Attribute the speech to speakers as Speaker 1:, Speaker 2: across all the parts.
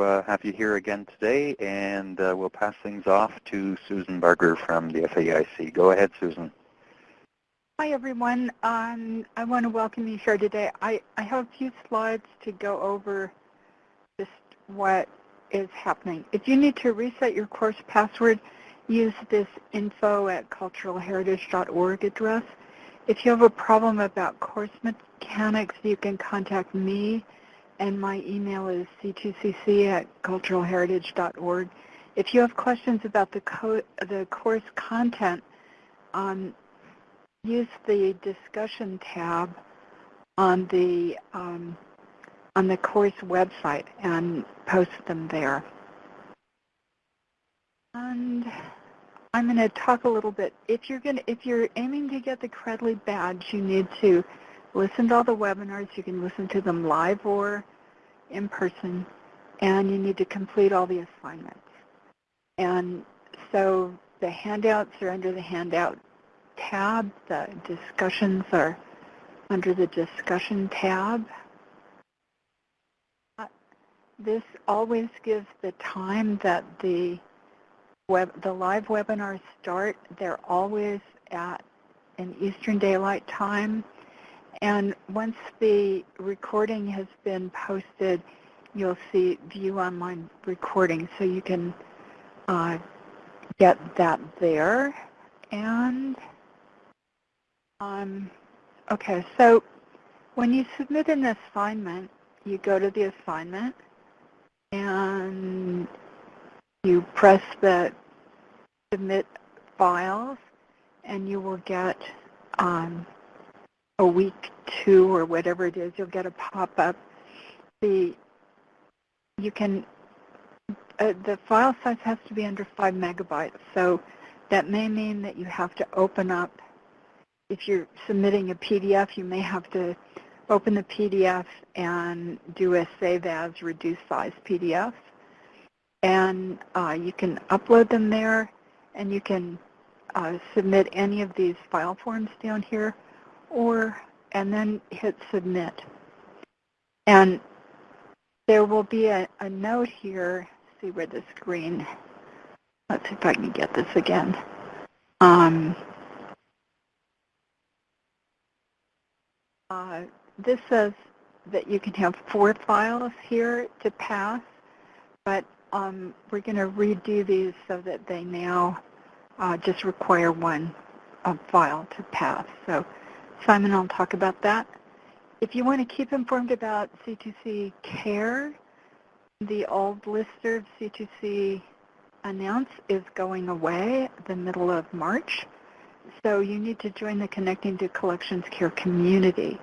Speaker 1: uh, have you here again today, and uh, we'll pass things off to Susan Barger from the FAIC. Go ahead, Susan.
Speaker 2: Hi, everyone. Um, I want to welcome you here today. I, I have a few slides to go over just what is happening. If you need to reset your course password, use this info at culturalheritage.org address. If you have a problem about course mechanics, you can contact me, and my email is c2cc at culturalheritage.org. If you have questions about the, co the course content, um, use the discussion tab on the um, on the course website and post them there. And I'm going to talk a little bit. If you're going to, if you're aiming to get the Credly badge, you need to listen to all the webinars. You can listen to them live or in person, and you need to complete all the assignments. And so the handouts are under the handout tab. The discussions are under the discussion tab. This always gives the time that the web, the live webinars start. They're always at an Eastern Daylight Time. And once the recording has been posted, you'll see view online recording. So you can uh, get that there. And um, okay, so when you submit an assignment, you go to the assignment and you press the submit files and you will get um, a week two or whatever it is, you'll get a pop-up. The you can uh, the file size has to be under five megabytes, so that may mean that you have to open up if you're submitting a PDF, you may have to open the PDF and do a save as reduced size PDF. And uh, you can upload them there and you can uh, submit any of these file forms down here or and then hit submit. And there will be a, a note here, see where the screen, let's see if I can get this again. Um, Uh, this says that you can have four files here to pass, but um, we're going to redo these so that they now uh, just require one uh, file to pass. So Simon I'll talk about that. If you want to keep informed about C2C CARE, the old lister of C2C announce is going away the middle of March. So you need to join the Connecting to Collections Care community,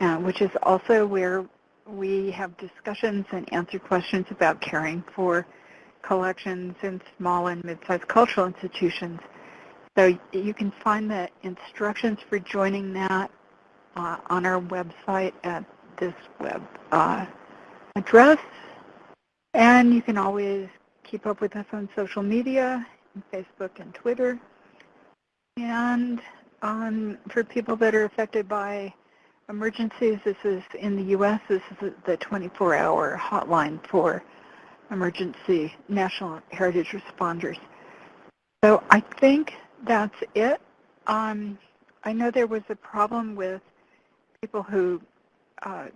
Speaker 2: uh, which is also where we have discussions and answer questions about caring for collections in small and mid-sized cultural institutions. So you can find the instructions for joining that uh, on our website at this web uh, address. And you can always keep up with us on social media, Facebook and Twitter. And um, for people that are affected by emergencies, this is in the U.S., this is the 24-hour hotline for emergency national heritage responders. So I think that's it. Um, I know there was a problem with people who uh,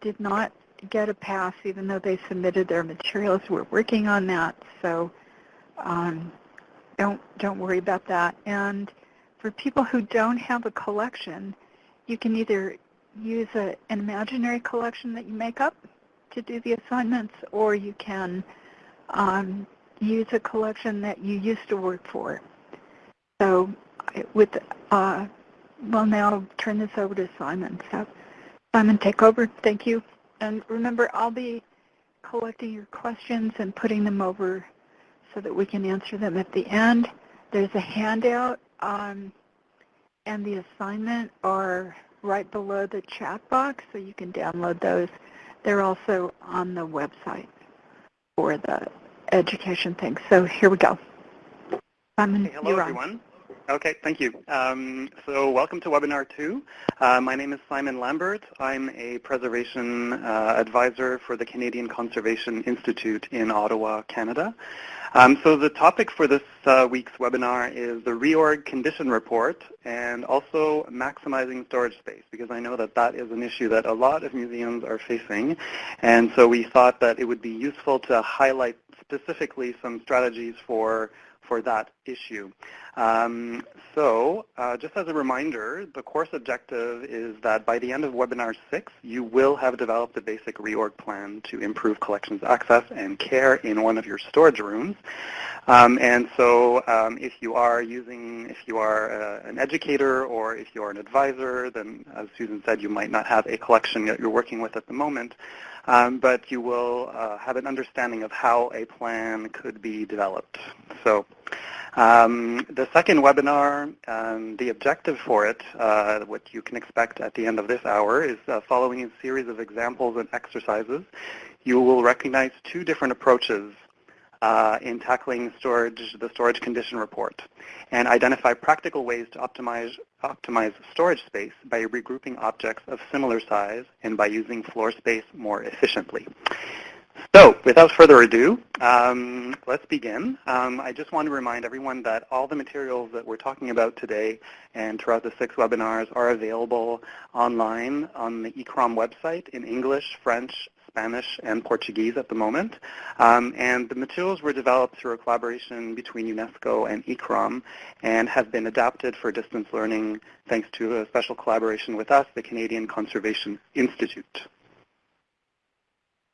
Speaker 2: did not get a pass even though they submitted their materials. We're working on that, so um, don't don't worry about that. And for people who don't have a collection, you can either use a, an imaginary collection that you make up to do the assignments, or you can um, use a collection that you used to work for. So with, uh, well now I'll turn this over to Simon. So Simon, take over. Thank you. And remember, I'll be collecting your questions and putting them over so that we can answer them at the end. There's a handout um, and the assignment are right below the chat box, so you can download those. They're also on the website for the education thing. So here we go. Simon,
Speaker 3: hey, hello, everyone. Okay, thank you. Um, so welcome to webinar two. Uh, my name is Simon Lambert. I'm a preservation uh, advisor for the Canadian Conservation Institute in Ottawa, Canada. Um, so the topic for this uh, week's webinar is the reorg condition report and also maximizing storage space because I know that that is an issue that a lot of museums are facing. And so we thought that it would be useful to highlight specifically some strategies for for that issue. Um, so uh, just as a reminder, the course objective is that by the end of webinar six, you will have developed a basic reorg plan to improve collections access and care in one of your storage rooms. Um, and so um, if you are using, if you are uh, an educator or if you are an advisor, then as Susan said, you might not have a collection that you're working with at the moment. Um, but you will uh, have an understanding of how a plan could be developed. So um, the second webinar, um, the objective for it, uh, what you can expect at the end of this hour, is uh, following a series of examples and exercises. You will recognize two different approaches uh, in tackling storage, the storage condition report and identify practical ways to optimize, optimize storage space by regrouping objects of similar size and by using floor space more efficiently. So without further ado, um, let's begin. Um, I just want to remind everyone that all the materials that we're talking about today and throughout the six webinars are available online on the ICCROM website in English, French, Spanish and Portuguese at the moment. Um, and the materials were developed through a collaboration between UNESCO and ICCROM and have been adapted for distance learning thanks to a special collaboration with us, the Canadian Conservation Institute.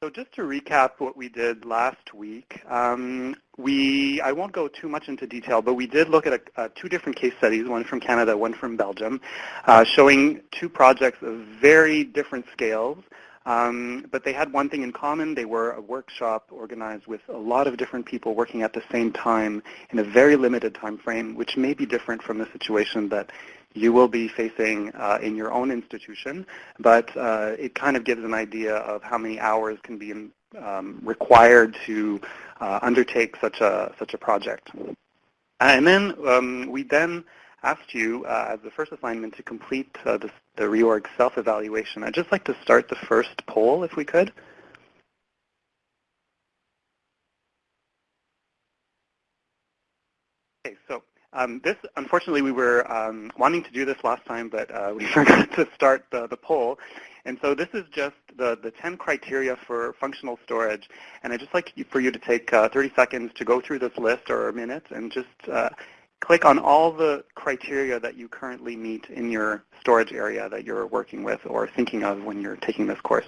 Speaker 3: So just to recap what we did last week, um, we, I won't go too much into detail, but we did look at a, uh, two different case studies, one from Canada, one from Belgium, uh, showing two projects of very different scales um, but they had one thing in common. They were a workshop organized with a lot of different people working at the same time in a very limited time frame, which may be different from the situation that you will be facing uh, in your own institution. But uh, it kind of gives an idea of how many hours can be um, required to uh, undertake such a, such a project. And then um, we then asked you uh, as the first assignment to complete uh, the, the reorg self-evaluation. I'd just like to start the first poll if we could. Okay, so um, this, unfortunately, we were um, wanting to do this last time, but uh, we forgot to start the, the poll. And so this is just the, the 10 criteria for functional storage. And I'd just like for you to take uh, 30 seconds to go through this list or a minute and just uh, click on all the criteria that you currently meet in your storage area that you're working with or thinking of when you're taking this course.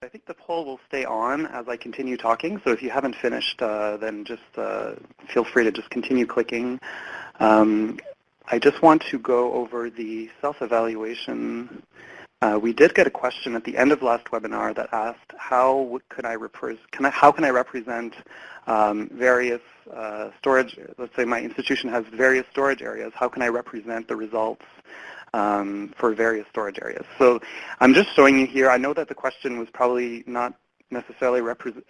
Speaker 3: I think the poll will stay on as I continue talking, so if you haven't finished, uh, then just uh, feel free to just continue clicking. Um, I just want to go over the self-evaluation. Uh, we did get a question at the end of last webinar that asked how could I, can I how can I represent um, various uh, storage, let's say my institution has various storage areas, how can I represent the results um, for various storage areas. So I'm just showing you here. I know that the question was probably not necessarily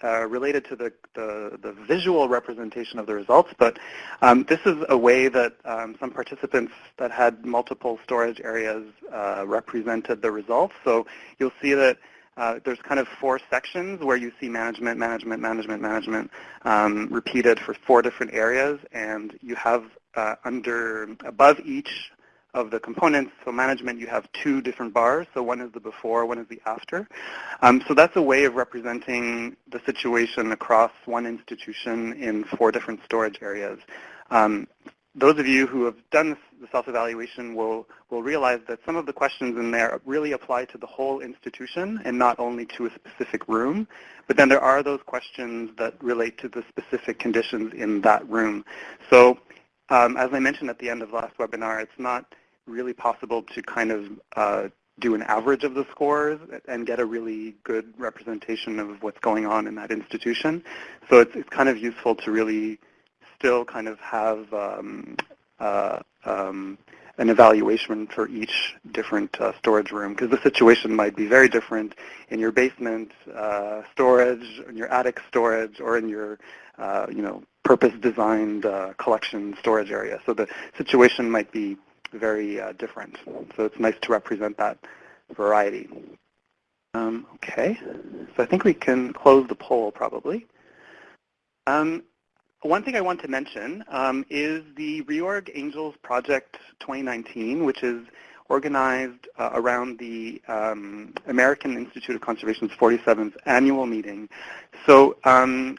Speaker 3: uh, related to the, the, the, visual representation of the results, but um, this is a way that um, some participants that had multiple storage areas uh, represented the results. So you'll see that uh, there's kind of four sections where you see management, management, management, management um, repeated for four different areas, and you have uh, under above each of the components. So management, you have two different bars. So one is the before, one is the after. Um, so that's a way of representing the situation across one institution in four different storage areas. Um, those of you who have done the self-evaluation will, will realize that some of the questions in there really apply to the whole institution and not only to a specific room. But then there are those questions that relate to the specific conditions in that room. So um, as I mentioned at the end of last webinar, it's not really possible to kind of uh, do an average of the scores and get a really good representation of what's going on in that institution. So it's, it's kind of useful to really still kind of have um, uh, um, an evaluation for each different uh, storage room because the situation might be very different in your basement uh, storage, in your attic storage, or in your uh, you know purpose-designed uh, collection storage area. So the situation might be very uh, different. So it's nice to represent that variety. Um, okay, so I think we can close the poll probably. Um, one thing I want to mention um, is the Reorg Angels Project 2019, which is organized uh, around the um, American Institute of Conservation's 47th annual meeting. So um,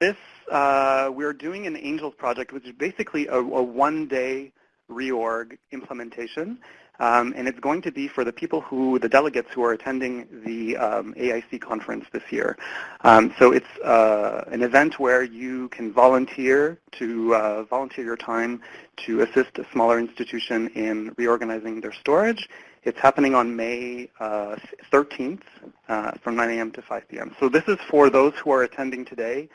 Speaker 3: this, uh, we're doing an Angels project, which is basically a, a one-day reorg implementation. Um, and it's going to be for the people who, the delegates who are attending the um, AIC conference this year. Um, so it's uh, an event where you can volunteer to uh, volunteer your time to assist a smaller institution in reorganizing their storage. It's happening on May uh, 13th uh, from 9 a.m. to 5 p.m. So this is for those who are attending today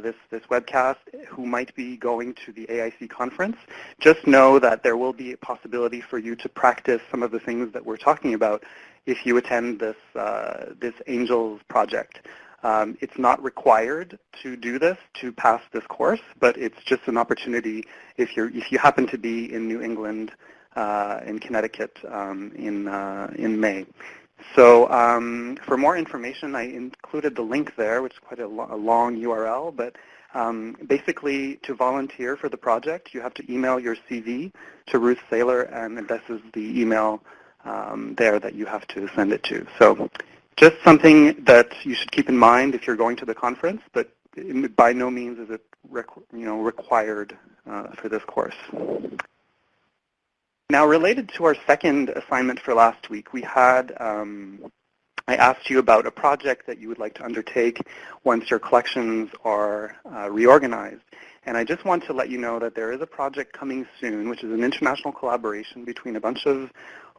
Speaker 3: this, this webcast who might be going to the AIC conference, just know that there will be a possibility for you to practice some of the things that we're talking about if you attend this, uh, this ANGELS project. Um, it's not required to do this to pass this course, but it's just an opportunity if, you're, if you happen to be in New England, uh, in Connecticut um, in, uh, in May. So um, for more information, I included the link there, which is quite a, lo a long URL. But um, basically, to volunteer for the project, you have to email your CV to Ruth Seyler, and this is the email um, there that you have to send it to. So just something that you should keep in mind if you're going to the conference, but by no means is it you know, required uh, for this course. Now, related to our second assignment for last week, we had, um, I asked you about a project that you would like to undertake once your collections are uh, reorganized. And I just want to let you know that there is a project coming soon, which is an international collaboration between a bunch of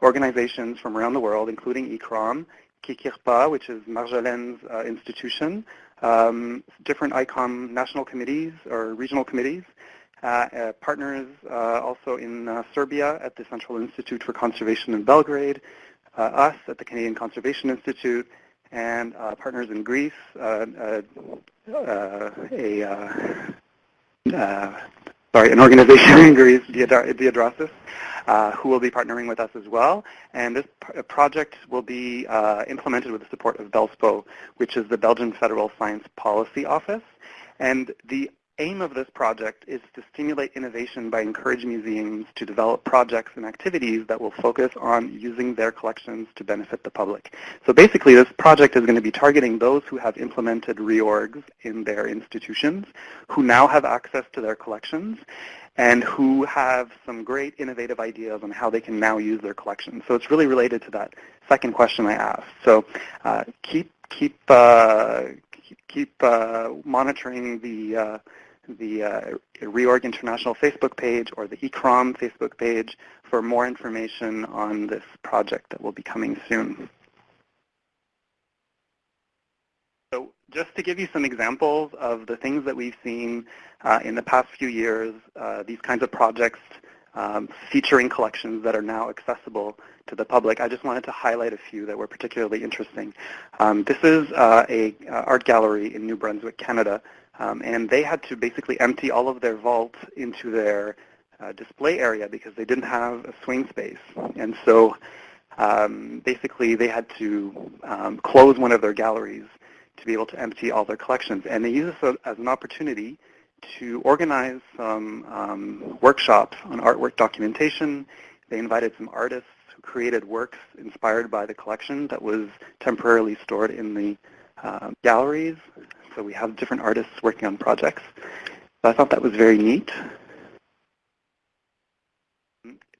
Speaker 3: organizations from around the world, including ICCROM, KIK-IRPA, which is Marjolijn's uh, institution, um, different ICOM national committees or regional committees, uh, uh, partners uh, also in Serbia at the Central Institute for Conservation in Belgrade, us at the Canadian Conservation Institute, and partners in Greece, a sorry, an organization in Greece, Diadrasis, uh, who will be partnering with us as well. And this project will be uh, implemented with the support of BELSPO, which is the Belgian Federal Science Policy Office. And the aim of this project is to stimulate innovation by encouraging museums to develop projects and activities that will focus on using their collections to benefit the public. So basically this project is going to be targeting those who have implemented reorgs in their institutions, who now have access to their collections, and who have some great innovative ideas on how they can now use their collections. So it's really related to that second question I asked. So uh, keep keep uh, keep uh, monitoring the uh, the uh, Reorg International Facebook page or the ICCROM Facebook page for more information on this project that will be coming soon. So just to give you some examples of the things that we've seen uh, in the past few years, uh, these kinds of projects um, featuring collections that are now accessible to the public. I just wanted to highlight a few that were particularly interesting. Um, this is uh, a uh, art gallery in New Brunswick, Canada, um, and they had to basically empty all of their vaults into their uh, display area because they didn't have a swing space. And so um, basically they had to um, close one of their galleries to be able to empty all their collections. And they used this as an opportunity to organize some um, workshops on artwork documentation. They invited some artists who created works inspired by the collection that was temporarily stored in the uh, galleries. So we have different artists working on projects. So I thought that was very neat.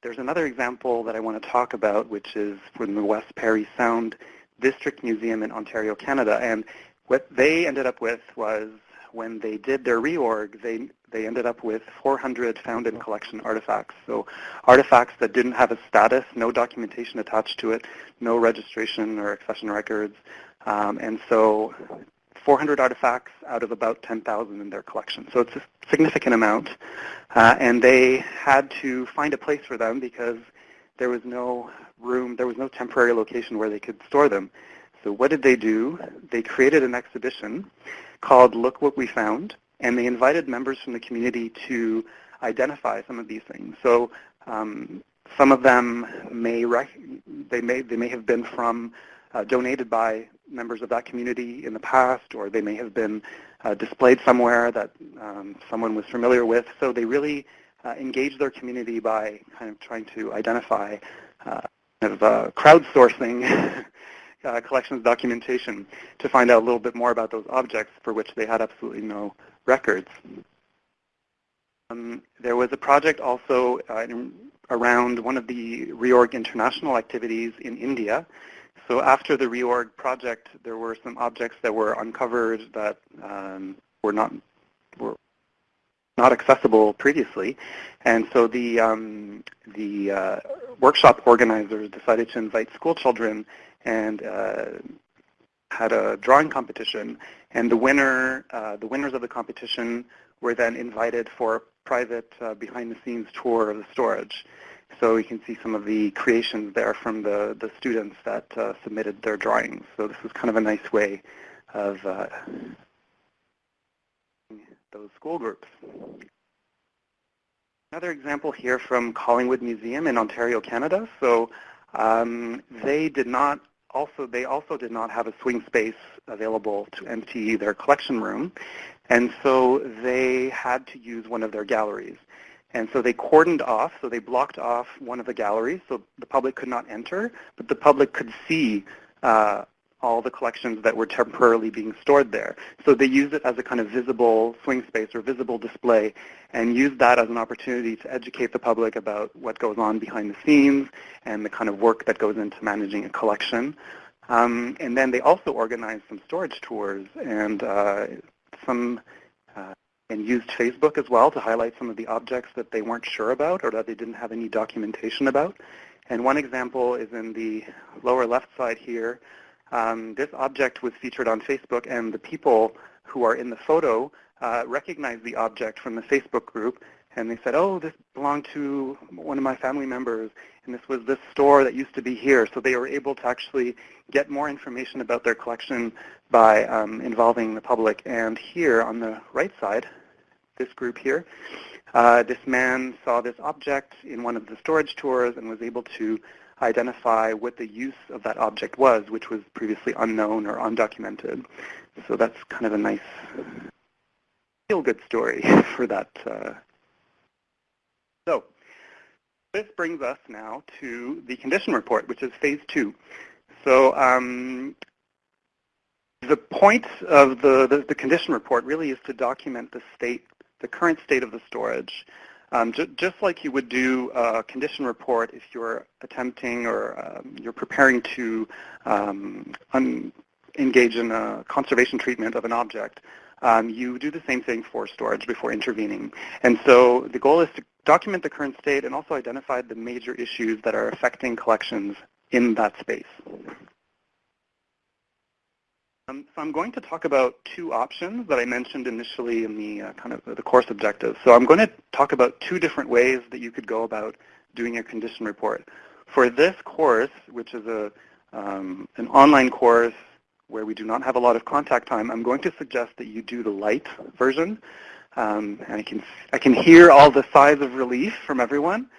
Speaker 3: There's another example that I want to talk about, which is from the West Perry Sound District Museum in Ontario, Canada. And what they ended up with was when they did their reorg, they, they ended up with 400 found in collection artifacts. So artifacts that didn't have a status, no documentation attached to it, no registration or accession records. Um, and so 400 artifacts out of about 10,000 in their collection. So it's a significant amount. Uh, and they had to find a place for them because there was no room, there was no temporary location where they could store them. So what did they do? They created an exhibition called Look What We Found, and they invited members from the community to identify some of these things. So um, some of them may, they may, they may have been from, uh, donated by members of that community in the past, or they may have been uh, displayed somewhere that um, someone was familiar with. So they really uh, engage their community by kind of trying to identify uh, kind of uh, crowdsourcing uh, collections documentation to find out a little bit more about those objects for which they had absolutely no records. Um, there was a project also uh, in, around one of the reorg international activities in India. So after the reorg project, there were some objects that were uncovered that um, were not were not accessible previously, and so the um, the uh, workshop organizers decided to invite school children and uh, had a drawing competition. And the winner, uh, the winners of the competition were then invited for a private uh, behind-the-scenes tour of the storage. So you can see some of the creations there from the, the students that uh, submitted their drawings. So this was kind of a nice way of uh, those school groups. Another example here from Collingwood Museum in Ontario, Canada. So um, they did not also they also did not have a swing space available to empty their collection room, and so they had to use one of their galleries. And so they cordoned off, so they blocked off one of the galleries so the public could not enter, but the public could see uh, all the collections that were temporarily being stored there. So they used it as a kind of visible swing space or visible display and used that as an opportunity to educate the public about what goes on behind the scenes and the kind of work that goes into managing a collection. Um, and then they also organized some storage tours and uh, some uh, and used Facebook as well to highlight some of the objects that they weren't sure about or that they didn't have any documentation about. And one example is in the lower left side here, um, this object was featured on Facebook, and the people who are in the photo uh, recognized the object from the Facebook group, and they said, oh, this belonged to one of my family members, and this was this store that used to be here. So they were able to actually get more information about their collection by um, involving the public. And here on the right side, this group here, uh, this man saw this object in one of the storage tours and was able to identify what the use of that object was, which was previously unknown or undocumented. So that's kind of a nice feel-good story for that. Uh. So this brings us now to the condition report, which is phase two. So um, the point of the, the, the, condition report really is to document the state, the current state of the storage, um, just like you would do a condition report if you're attempting or um, you're preparing to um, engage in a conservation treatment of an object, um, you do the same thing for storage before intervening. And so the goal is to document the current state and also identify the major issues that are affecting collections in that space. Um, so I'm going to talk about two options that I mentioned initially in the uh, kind of the course objectives. So I'm going to talk about two different ways that you could go about doing a condition report. For this course, which is a um, an online course where we do not have a lot of contact time, I'm going to suggest that you do the light version. Um, and I can I can hear all the sighs of relief from everyone.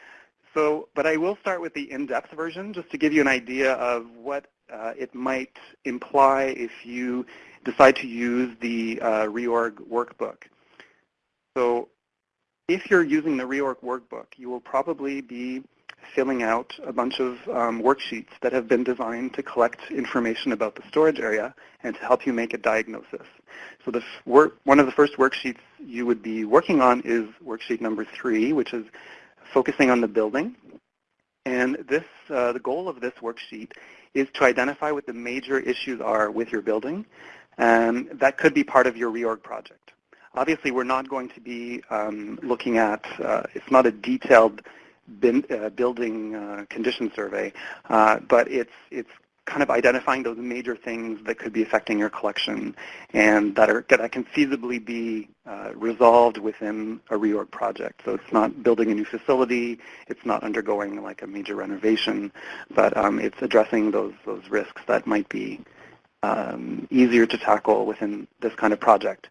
Speaker 3: So, but I will start with the in-depth version just to give you an idea of what it might imply if you decide to use the uh, reorg workbook. So if you're using the reorg workbook, you will probably be filling out a bunch of um, worksheets that have been designed to collect information about the storage area and to help you make a diagnosis. So the one of the first worksheets you would be working on is worksheet number three, which is focusing on the building. And this, uh, the goal of this worksheet is to identify what the major issues are with your building. And that could be part of your reorg project. obviously we're not going to be um, looking at, uh, it's not a detailed bin, uh, building uh, condition survey, uh, but it's, it's kind of identifying those major things that could be affecting your collection and that, are, that can feasibly be uh, resolved within a reorg project. So it's not building a new facility, it's not undergoing like a major renovation, but um, it's addressing those, those risks that might be um, easier to tackle within this kind of project.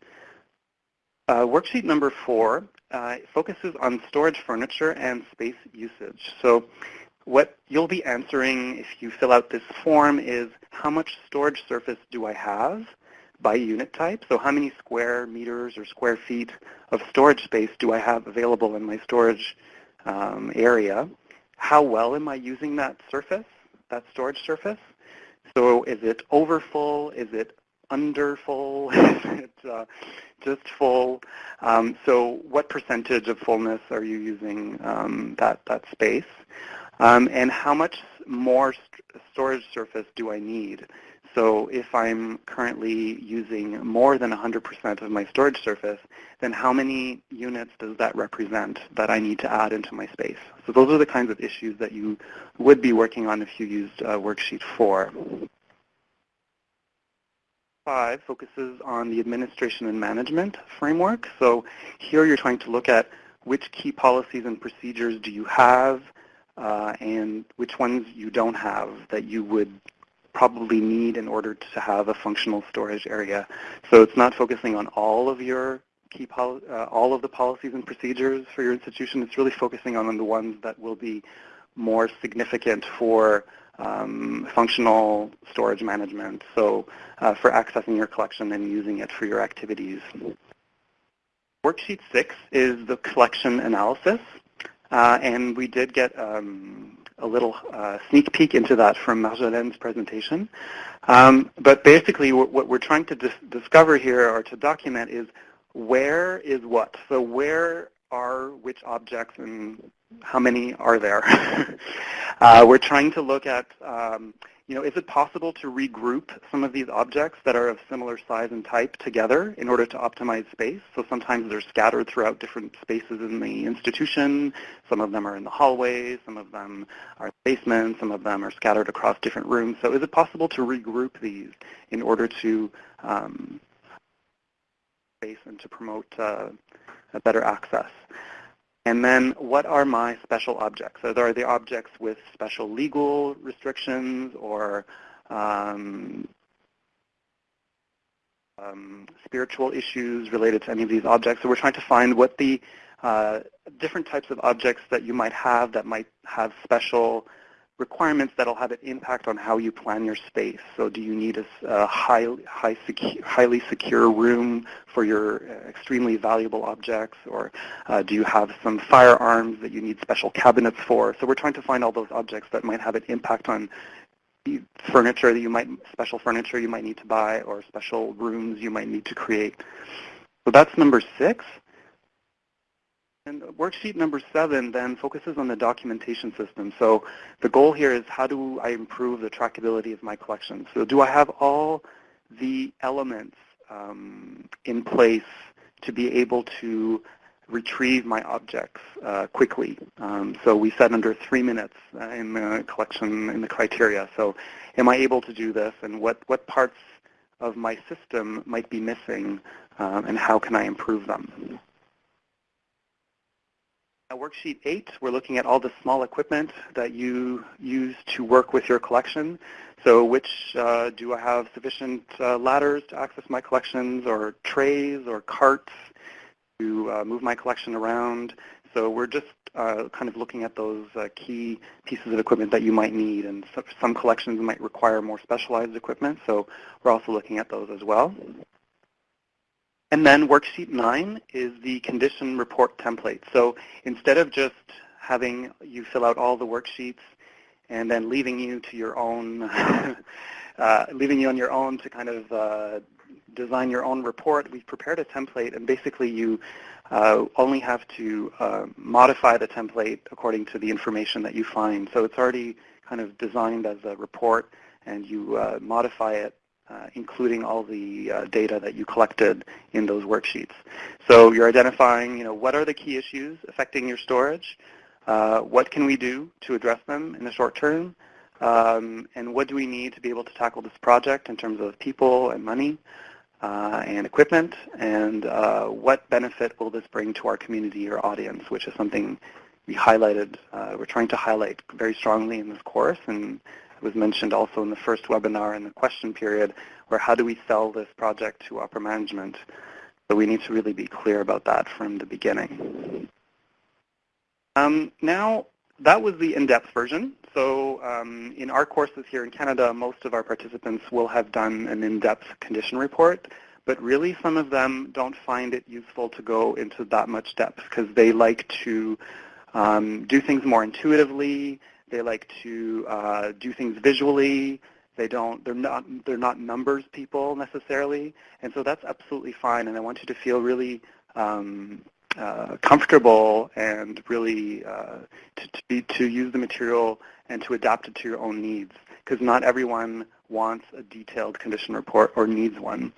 Speaker 3: Uh, worksheet number four uh, focuses on storage furniture and space usage. So what you'll be answering if you fill out this form is how much storage surface do I have by unit type? So how many square meters or square feet of storage space do I have available in my storage um, area? How well am I using that surface, that storage surface? So is it overfull? Is it underfull? is it uh, just full? Um, so what percentage of fullness are you using um, that, that space? Um, and how much more st storage surface do I need? So if I'm currently using more than 100% of my storage surface, then how many units does that represent that I need to add into my space? So those are the kinds of issues that you would be working on if you used uh, worksheet 4. 5 focuses on the administration and management framework. So here you're trying to look at which key policies and procedures do you have, and which ones you don't have that you would probably need in order to have a functional storage area. So it's not focusing on all of your key uh, all of the policies and procedures for your institution. It's really focusing on the ones that will be more significant for um, functional storage management. So uh, for accessing your collection and using it for your activities. Worksheet six is the collection analysis. Uh, and we did get um, a little uh, sneak peek into that from Marjolijn's presentation. Um, but basically what we're trying to dis discover here or to document is where is what. So where are which objects and how many are there? uh, we're trying to look at um, you know, is it possible to regroup some of these objects that are of similar size and type together in order to optimize space? So sometimes they're scattered throughout different spaces in the institution. Some of them are in the hallways. Some of them are in the basement. Some of them are scattered across different rooms. So is it possible to regroup these in order to um, space and to promote uh, better access? And then what are my special objects? So there are the objects with special legal restrictions or um, um, spiritual issues related to any of these objects? So we're trying to find what the uh, different types of objects that you might have that might have special requirements that'll have an impact on how you plan your space. So do you need a, a high, high secu highly secure room for your uh, extremely valuable objects, or uh, do you have some firearms that you need special cabinets for? So we're trying to find all those objects that might have an impact on furniture that you might, special furniture you might need to buy, or special rooms you might need to create. So that's number six. And worksheet number seven then focuses on the documentation system. So the goal here is how do I improve the trackability of my collection? So do I have all the elements um, in place to be able to retrieve my objects uh, quickly. Um, so we said under three minutes uh, in the collection in the criteria. So am I able to do this and what, what parts of my system might be missing um, and how can I improve them? Worksheet 8, we're looking at all the small equipment that you use to work with your collection. So which uh, do I have sufficient uh, ladders to access my collections or trays or carts to uh, move my collection around? So we're just uh, kind of looking at those uh, key pieces of equipment that you might need. And some collections might require more specialized equipment, so we're also looking at those as well. And then worksheet nine is the condition report template. So instead of just having you fill out all the worksheets and then leaving you to your own, uh, leaving you on your own to kind of uh, design your own report, we've prepared a template and basically you uh, only have to uh, modify the template according to the information that you find. So it's already kind of designed as a report and you uh, modify it including all the uh, data that you collected in those worksheets. So you're identifying, you know, what are the key issues affecting your storage? Uh, what can we do to address them in the short term? Um, and what do we need to be able to tackle this project in terms of people and money uh, and equipment? And uh, what benefit will this bring to our community or audience, which is something we highlighted, uh, we're trying to highlight very strongly in this course. And was mentioned also in the first webinar in the question period, where how do we sell this project to upper management? So we need to really be clear about that from the beginning. Um, now, that was the in-depth version. So um, in our courses here in Canada, most of our participants will have done an in-depth condition report, but really some of them don't find it useful to go into that much depth because they like to um, do things more intuitively. They like to uh, do things visually. They don't. They're not. They're not numbers people necessarily, and so that's absolutely fine. And I want you to feel really um, uh, comfortable and really uh, to, to, be, to use the material and to adapt it to your own needs because not everyone wants a detailed condition report or needs one.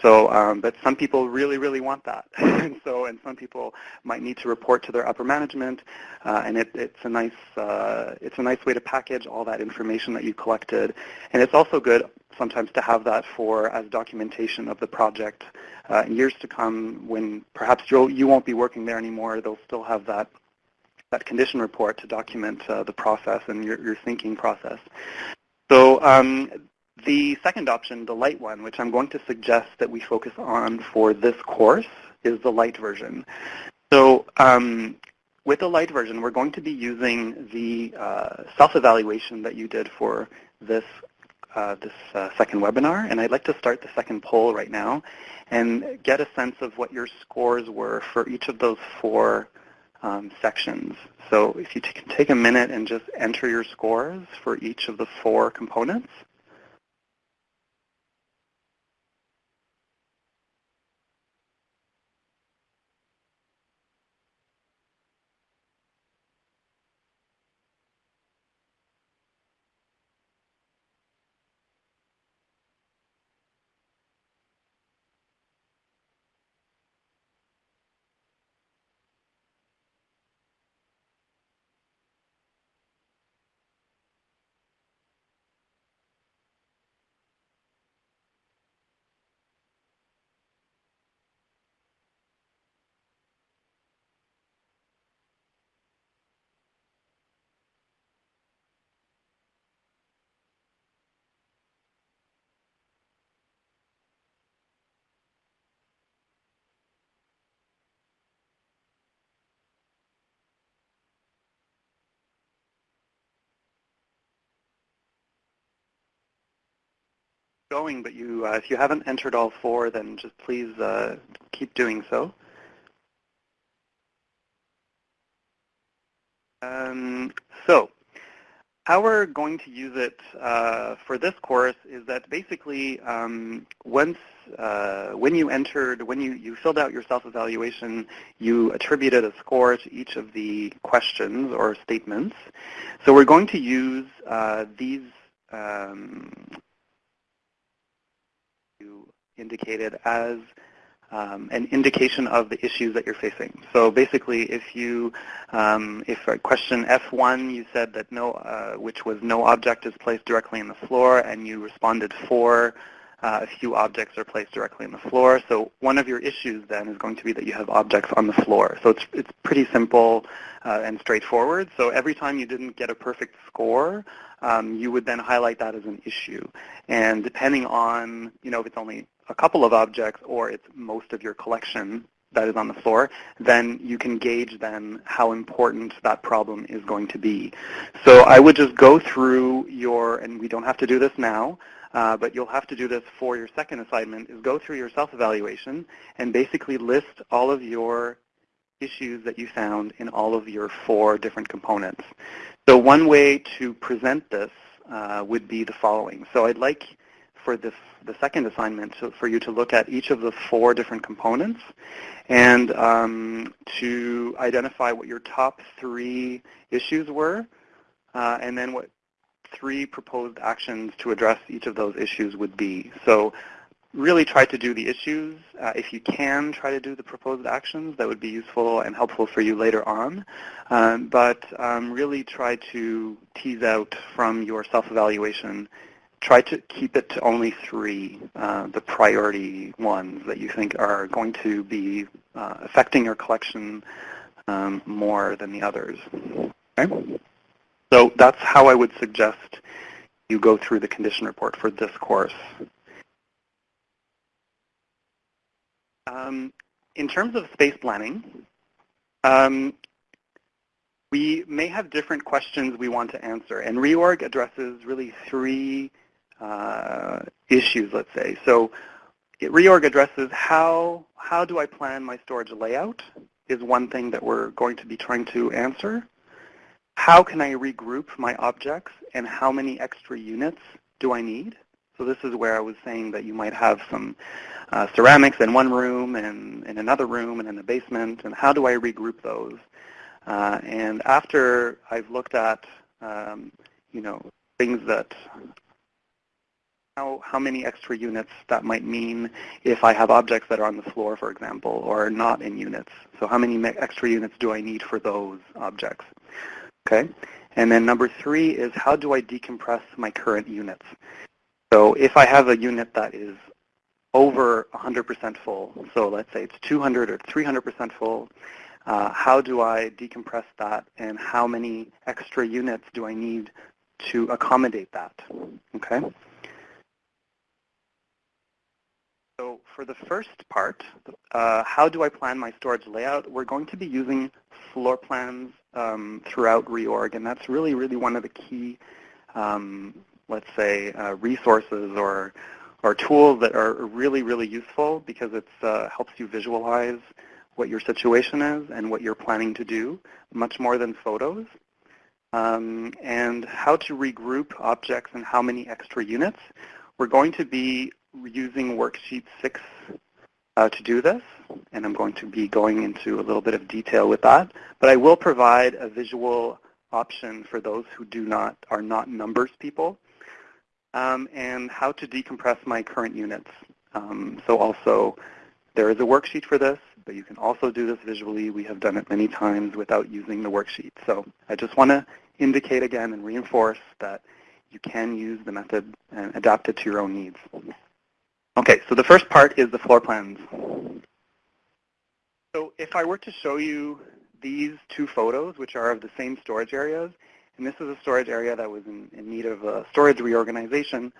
Speaker 3: So, um, but some people really, really want that. and so, and some people might need to report to their upper management, uh, and it, it's a nice, uh, it's a nice way to package all that information that you collected. And it's also good sometimes to have that for as documentation of the project uh, in years to come when perhaps you'll, you won't be working there anymore. They'll still have that that condition report to document uh, the process and your, your thinking process. So um, the second option, the light one, which I'm going to suggest that we focus on for this course, is the light version. So um, with the light version, we're going to be using the uh, self-evaluation that you did for this uh, this uh, second webinar, and I'd like to start the second poll right now and get a sense of what your scores were for each of those four um, sections. So if you can take a minute and just enter your scores for each of the four components. Going, but you, uh, if you haven't entered all four, then just please uh, keep doing so. Um, so how we're going to use it uh, for this course is that basically um, once uh, when you entered, when you, you filled out your self-evaluation, you attributed a score to each of the questions or statements. So we're going to use uh, these um, indicated as um, an indication of the issues that you're facing. So basically, if you, um, if question F1, you said that no, uh, which was no object is placed directly in the floor, and you responded four, uh, a few objects are placed directly in the floor. So one of your issues then is going to be that you have objects on the floor. So it's it's pretty simple uh, and straightforward. So every time you didn't get a perfect score, um, you would then highlight that as an issue. And depending on, you know, if it's only a couple of objects or it's most of your collection that is on the floor, then you can gauge then how important that problem is going to be. So I would just go through your, and we don't have to do this now, uh, but you'll have to do this for your second assignment, is go through your self-evaluation and basically list all of your issues that you found in all of your four different components. So one way to present this uh, would be the following. So I'd like for this, the second assignment so for you to look at each of the four different components and um, to identify what your top three issues were uh, and then what three proposed actions to address each of those issues would be. So really try to do the issues. Uh, if you can try to do the proposed actions, that would be useful and helpful for you later on. Um, but um, really try to tease out from your self-evaluation, try to keep it to only three, uh, the priority ones that you think are going to be uh, affecting your collection um, more than the others. Okay? So that's how I would suggest you go through the condition report for this course. Um, in terms of space planning, um, we may have different questions we want to answer, and reorg addresses really three issues, let's say. So reorg addresses how, how do I plan my storage layout is one thing that we're going to be trying to answer. How can I regroup my objects, and how many extra units do I need? So this is where I was saying that you might have some uh, ceramics in one room and in another room and in the basement, and how do I regroup those? Uh, and after I've looked at, um, you know, things that, how, how many extra units that might mean if I have objects that are on the floor, for example, or not in units. So how many extra units do I need for those objects? Okay. And then number three is how do I decompress my current units? So if I have a unit that is over 100% full, so let's say it's 200 or 300% full, uh, how do I decompress that and how many extra units do I need to accommodate that? Okay. So for the first part, uh, how do I plan my storage layout? We're going to be using floor plans um, throughout reorg, and that's really, really one of the key um, let's say, uh, resources or, or tools that are really, really useful because it uh, helps you visualize what your situation is and what you're planning to do, much more than photos. Um, and how to regroup objects and how many extra units. We're going to be using worksheet 6 uh, to do this, and I'm going to be going into a little bit of detail with that. But I will provide a visual option for those who do not are not numbers people um, and how to decompress my current units. Um, so also, there is a worksheet for this, but you can also do this visually. We have done it many times without using the worksheet. So I just want to indicate again and reinforce that you can use the method and adapt it to your own needs. Okay, so the first part is the floor plans. So if I were to show you these two photos, which are of the same storage areas, and this is a storage area that was in, in need of a storage reorganization,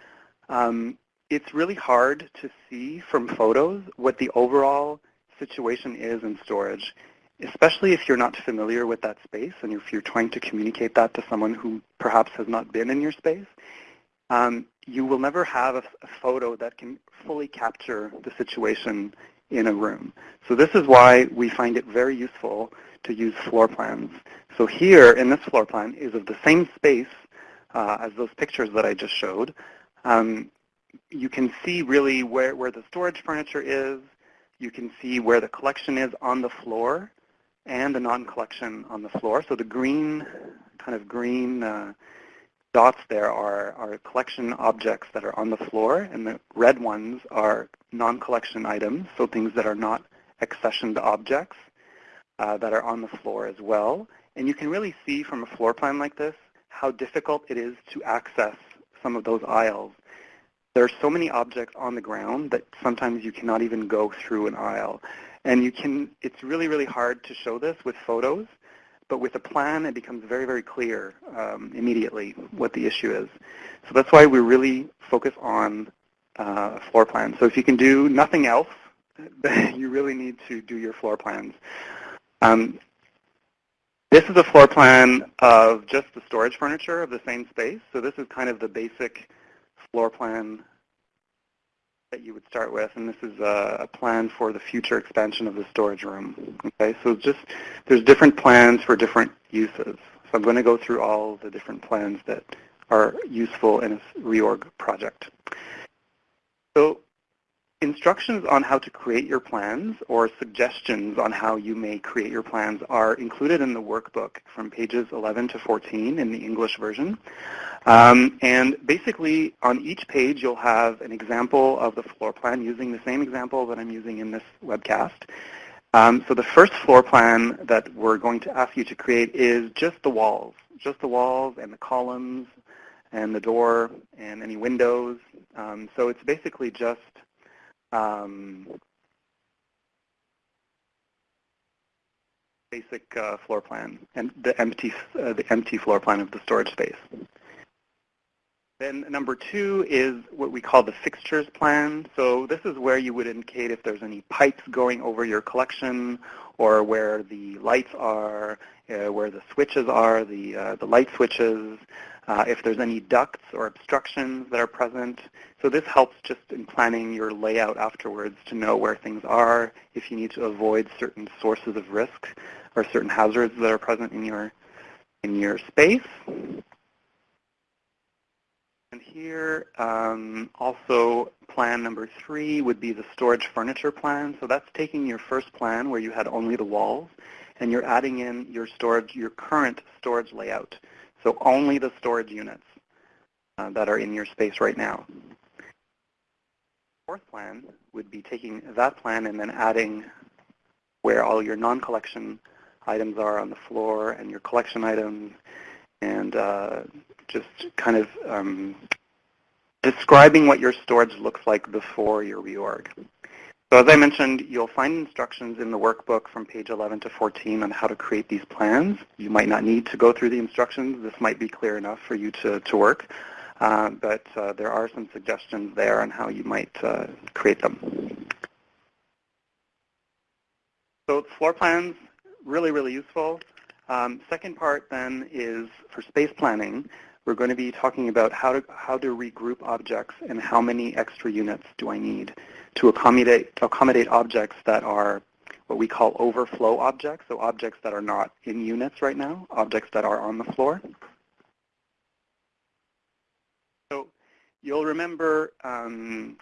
Speaker 3: um, it's really hard to see from photos what the overall situation is in storage, especially if you're not familiar with that space and if you're trying to communicate that to someone who perhaps has not been in your space. Um, you will never have a, a photo that can fully capture the situation in a room. So this is why we find it very useful to use floor plans. So here in this floor plan is of the same space uh, as those pictures that I just showed. Um, you can see really where, where the storage furniture is. You can see where the collection is on the floor and the non-collection on the floor. So the green, kind of green uh, dots there are, are collection objects that are on the floor, and the red ones are non-collection items, so things that are not accessioned objects uh, that are on the floor as well. And you can really see from a floor plan like this how difficult it is to access some of those aisles. There are so many objects on the ground that sometimes you cannot even go through an aisle. And you can, it's really, really hard to show this with photos, but with a plan it becomes very, very clear um, immediately what the issue is. So that's why we really focus on uh, floor plans. So if you can do nothing else, you really need to do your floor plans. Um, this is a floor plan of just the storage furniture of the same space. So this is kind of the basic floor plan that you would start with, and this is a, a, plan for the future expansion of the storage room. Okay, so just there's different plans for different uses. So I'm going to go through all the different plans that are useful in a reorg project. So instructions on how to create your plans or suggestions on how you may create your plans are included in the workbook from pages 11 to 14 in the English version. Um, and basically, on each page, you'll have an example of the floor plan using the same example that I'm using in this webcast. Um, so the first floor plan that we're going to ask you to create is just the walls, just the walls and the columns and the door and any windows. Um, so it's basically just um, basic uh, floor plan and the empty, uh, the empty floor plan of the storage space. Then number two is what we call the fixtures plan. So this is where you would indicate if there's any pipes going over your collection or where the lights are, uh, where the switches are, the, uh, the light switches, uh, if there's any ducts or obstructions that are present. So this helps just in planning your layout afterwards to know where things are, if you need to avoid certain sources of risk or certain hazards that are present in your, in your space. And here, um, also plan number three would be the storage furniture plan. So that's taking your first plan where you had only the walls, and you're adding in your storage, your current storage layout. So only the storage units uh, that are in your space right now. Fourth plan would be taking that plan and then adding where all your non-collection items are on the floor and your collection items and uh, just kind of um, describing what your storage looks like before your reorg. So as I mentioned, you'll find instructions in the workbook from page 11 to 14 on how to create these plans. You might not need to go through the instructions. This might be clear enough for you to, to work. Uh, but uh, there are some suggestions there on how you might uh, create them. So floor plans, really, really useful. Um, second part then is for space planning. We're going to be talking about how to, how to regroup objects and how many extra units do I need to accommodate, to accommodate objects that are what we call overflow objects, so objects that are not in units right now, objects that are on the floor. So you'll remember um,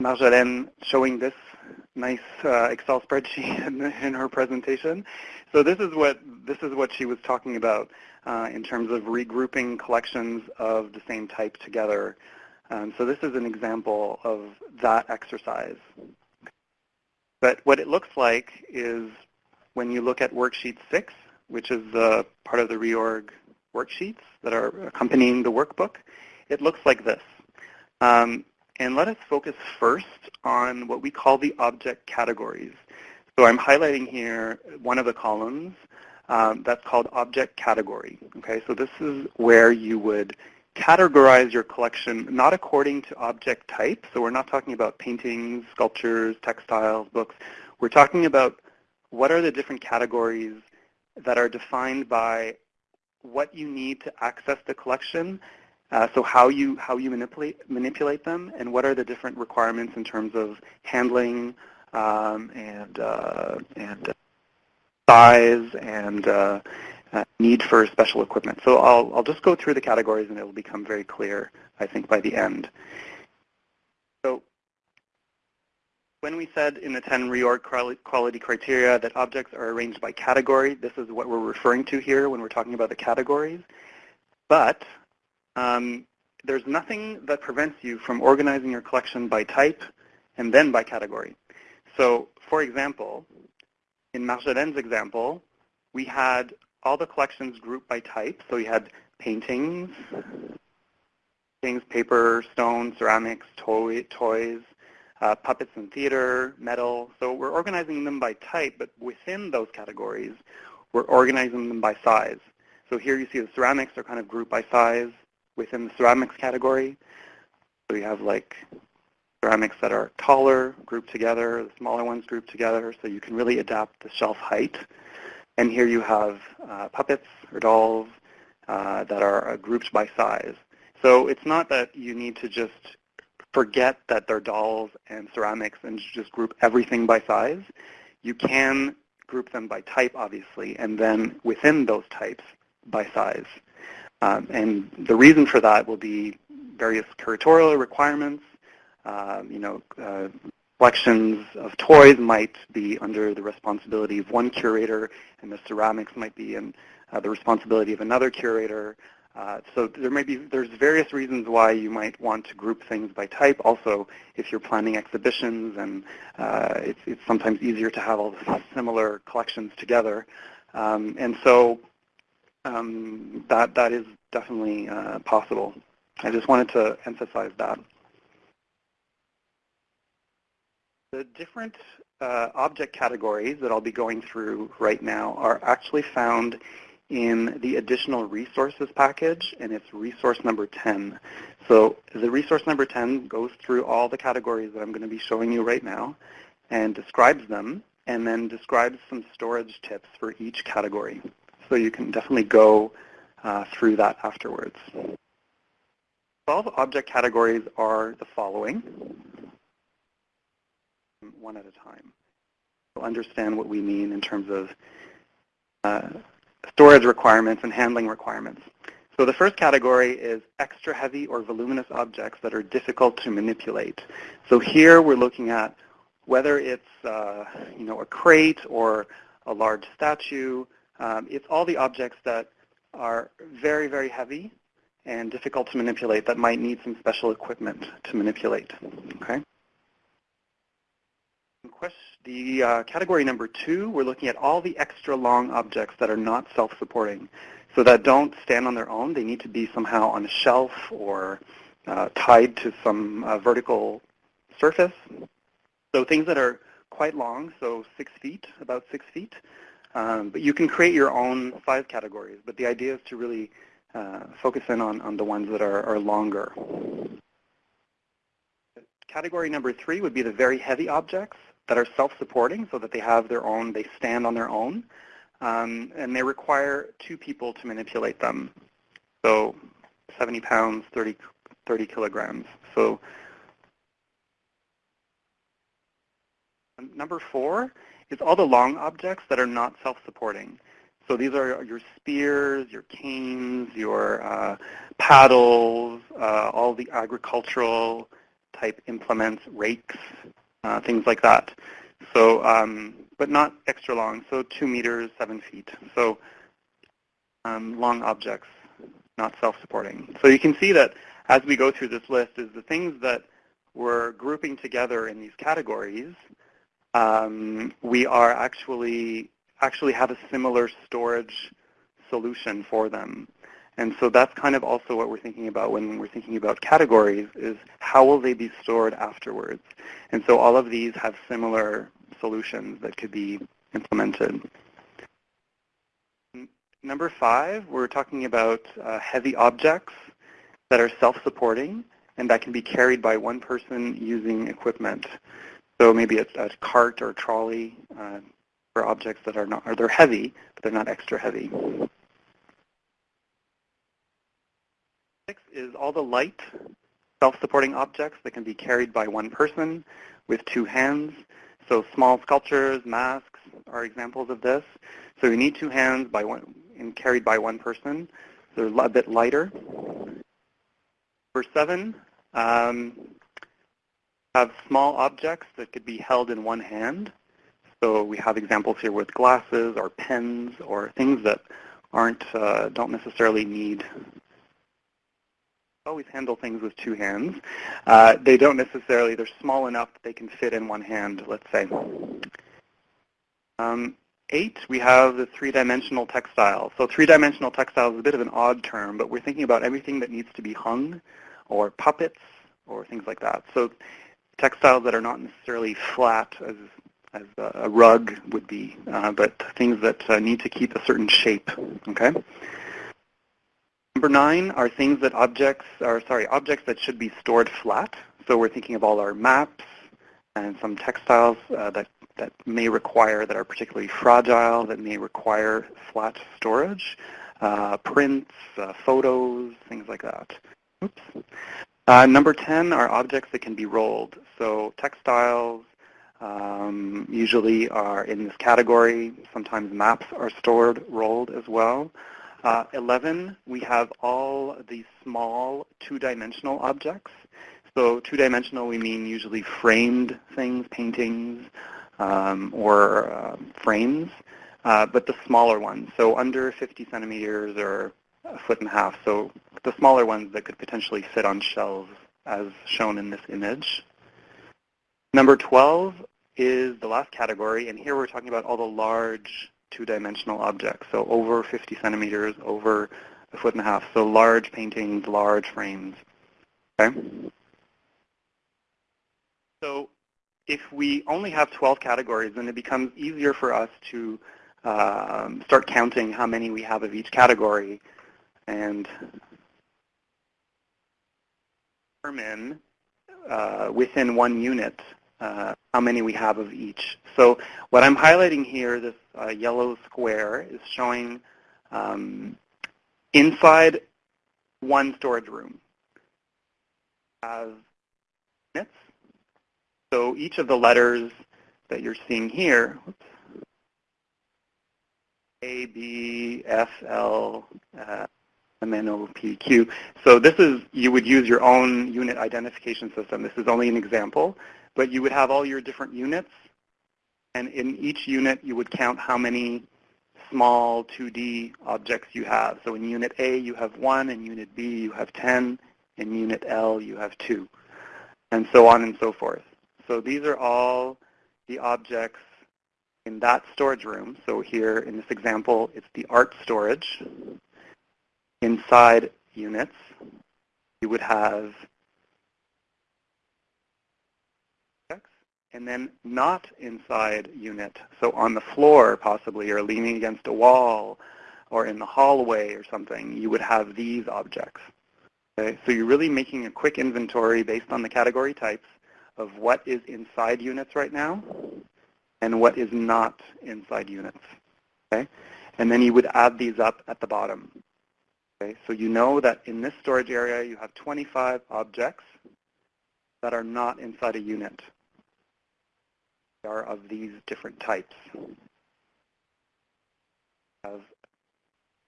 Speaker 3: Marjolijn showing this nice uh, Excel spreadsheet in, in, her presentation. So this is what this is what she was talking about uh, in terms of regrouping collections of the same type together. Um, so this is an example of that exercise. But what it looks like is when you look at worksheet six, which is the part of the reorg worksheets that are accompanying the workbook, it looks like this. Um, and let us focus first on what we call the object categories. So I'm highlighting here one of the columns um, that's called object category. Okay, so this is where you would categorize your collection not according to object type. So we're not talking about paintings, sculptures, textiles, books. We're talking about what are the different categories that are defined by what you need to access the collection uh, so how you how you manipulate manipulate them, and what are the different requirements in terms of handling um, and uh, and size and uh, uh, need for special equipment. So I'll I'll just go through the categories, and it will become very clear, I think, by the end. So when we said in the 10 reorg quality criteria that objects are arranged by category, this is what we're referring to here when we're talking about the categories. But um, there's nothing that prevents you from organizing your collection by type and then by category. So for example, in Marjolijn's example, we had all the collections grouped by type. So we had paintings, things, paper, stone, ceramics, toy, toys, uh, puppets and theater, metal. So we're organizing them by type, but within those categories, we're organizing them by size. So here you see the ceramics are kind of grouped by size within the ceramics category. So we have like ceramics that are taller grouped together, the smaller ones grouped together, so you can really adapt the shelf height. And here you have uh, puppets or dolls uh, that are uh, grouped by size. So it's not that you need to just forget that they're dolls and ceramics and just group everything by size. You can group them by type, obviously, and then within those types by size. Um, and the reason for that will be various curatorial requirements, Um, you know, uh, collections of toys might be under the responsibility of one curator, and the ceramics might be in uh, the responsibility of another curator. Uh, so there may be there's various reasons why you might want to group things by type. Also, if you're planning exhibitions, and uh, it's, it's sometimes easier to have all the similar collections together. Um, and so um, that that is definitely uh, possible. I just wanted to emphasize that. The different uh, object categories that I'll be going through right now are actually found in the additional resources package, and it's resource number 10. So the resource number 10 goes through all the categories that I'm going to be showing you right now and describes them, and then describes some storage tips for each category. So you can definitely go uh, through that afterwards. 12 object categories are the following, one at a time. We'll understand what we mean in terms of uh, storage requirements and handling requirements. So the first category is extra heavy or voluminous objects that are difficult to manipulate. So here we're looking at whether it's uh, you know, a crate or a large statue. Um, it's all the objects that are very, very heavy and difficult to manipulate that might need some special equipment to manipulate. Okay. The uh, category number two, we're looking at all the extra long objects that are not self-supporting. So that don't stand on their own. They need to be somehow on a shelf or uh, tied to some uh, vertical surface. So things that are quite long, so six feet, about six feet. Um, but you can create your own size categories. But the idea is to really uh, focus in on, on the ones that are, are longer. Category number three would be the very heavy objects that are self-supporting so that they have their own, they stand on their own. Um, and they require two people to manipulate them. So 70 pounds, 30, 30 kilograms. So number four is all the long objects that are not self-supporting. So these are your spears, your canes, your uh, paddles, uh, all the agricultural type implements, rakes, uh, things like that. So, um, but not extra long, so two meters, seven feet. So um, long objects, not self-supporting. So you can see that as we go through this list is the things that we're grouping together in these categories, um, we are actually actually have a similar storage solution for them. And so that's kind of also what we're thinking about when we're thinking about categories is how will they be stored afterwards. And so all of these have similar solutions that could be implemented. Number five, we're talking about uh, heavy objects that are self-supporting and that can be carried by one person using equipment. So maybe it's a cart or trolley uh, for objects that are not, or they're heavy, but they're not extra heavy. Six is all the light self-supporting objects that can be carried by one person with two hands. So small sculptures, masks are examples of this. So you need two hands by one and carried by one person. So They're a bit lighter. Number seven, um, have small objects that could be held in one hand. So we have examples here with glasses or pens or things that aren't uh, don't necessarily need always handle things with two hands. Uh, they don't necessarily, they're small enough that they can fit in one hand, let's say. Um, eight, we have the three-dimensional textile. So three-dimensional textile is a bit of an odd term, but we're thinking about everything that needs to be hung or puppets or things like that. So textiles that are not necessarily flat as, as a rug would be, uh, but things that uh, need to keep a certain shape, okay? Number nine are things that objects are sorry objects that should be stored flat. So we're thinking of all our maps and some textiles uh, that that may require that are particularly fragile that may require flat storage, uh, prints, uh, photos, things like that. Oops. Uh, number 10 are objects that can be rolled. So textiles um, usually are in this category. Sometimes maps are stored rolled as well. Uh, 11, we have all these small two-dimensional objects. So two-dimensional, we mean usually framed things, paintings, um, or uh, frames, uh, but the smaller ones, so under 50 centimeters or a foot and a half, so the smaller ones that could potentially fit on shelves as shown in this image. Number 12 is the last category, and here we're talking about all the large two-dimensional objects, so over 50 centimeters, over a foot and a half, so large paintings, large frames. Okay? So if we only have 12 categories, then it becomes easier for us to um, start counting how many we have of each category and determine uh, within one unit uh, how many we have of each. So what I'm highlighting here, this uh, yellow square, is showing um, inside one storage room have units. So each of the letters that you're seeing here, whoops, A, B, F, L, uh, MNOPQ. So this is, you would use your own unit identification system. This is only an example, but you would have all your different units, and in each unit you would count how many small 2D objects you have. So in unit A you have 1, in unit B you have 10, in unit L you have 2, and so on and so forth. So these are all the objects in that storage room. So here in this example, it's the art storage inside units, you would have and then not inside unit. So on the floor possibly or leaning against a wall or in the hallway or something, you would have these objects. Okay? So you're really making a quick inventory based on the category types of what is inside units right now and what is not inside units. Okay? And then you would add these up at the bottom. Okay, so you know that in this storage area you have 25 objects that are not inside a unit. They are of these different types. Of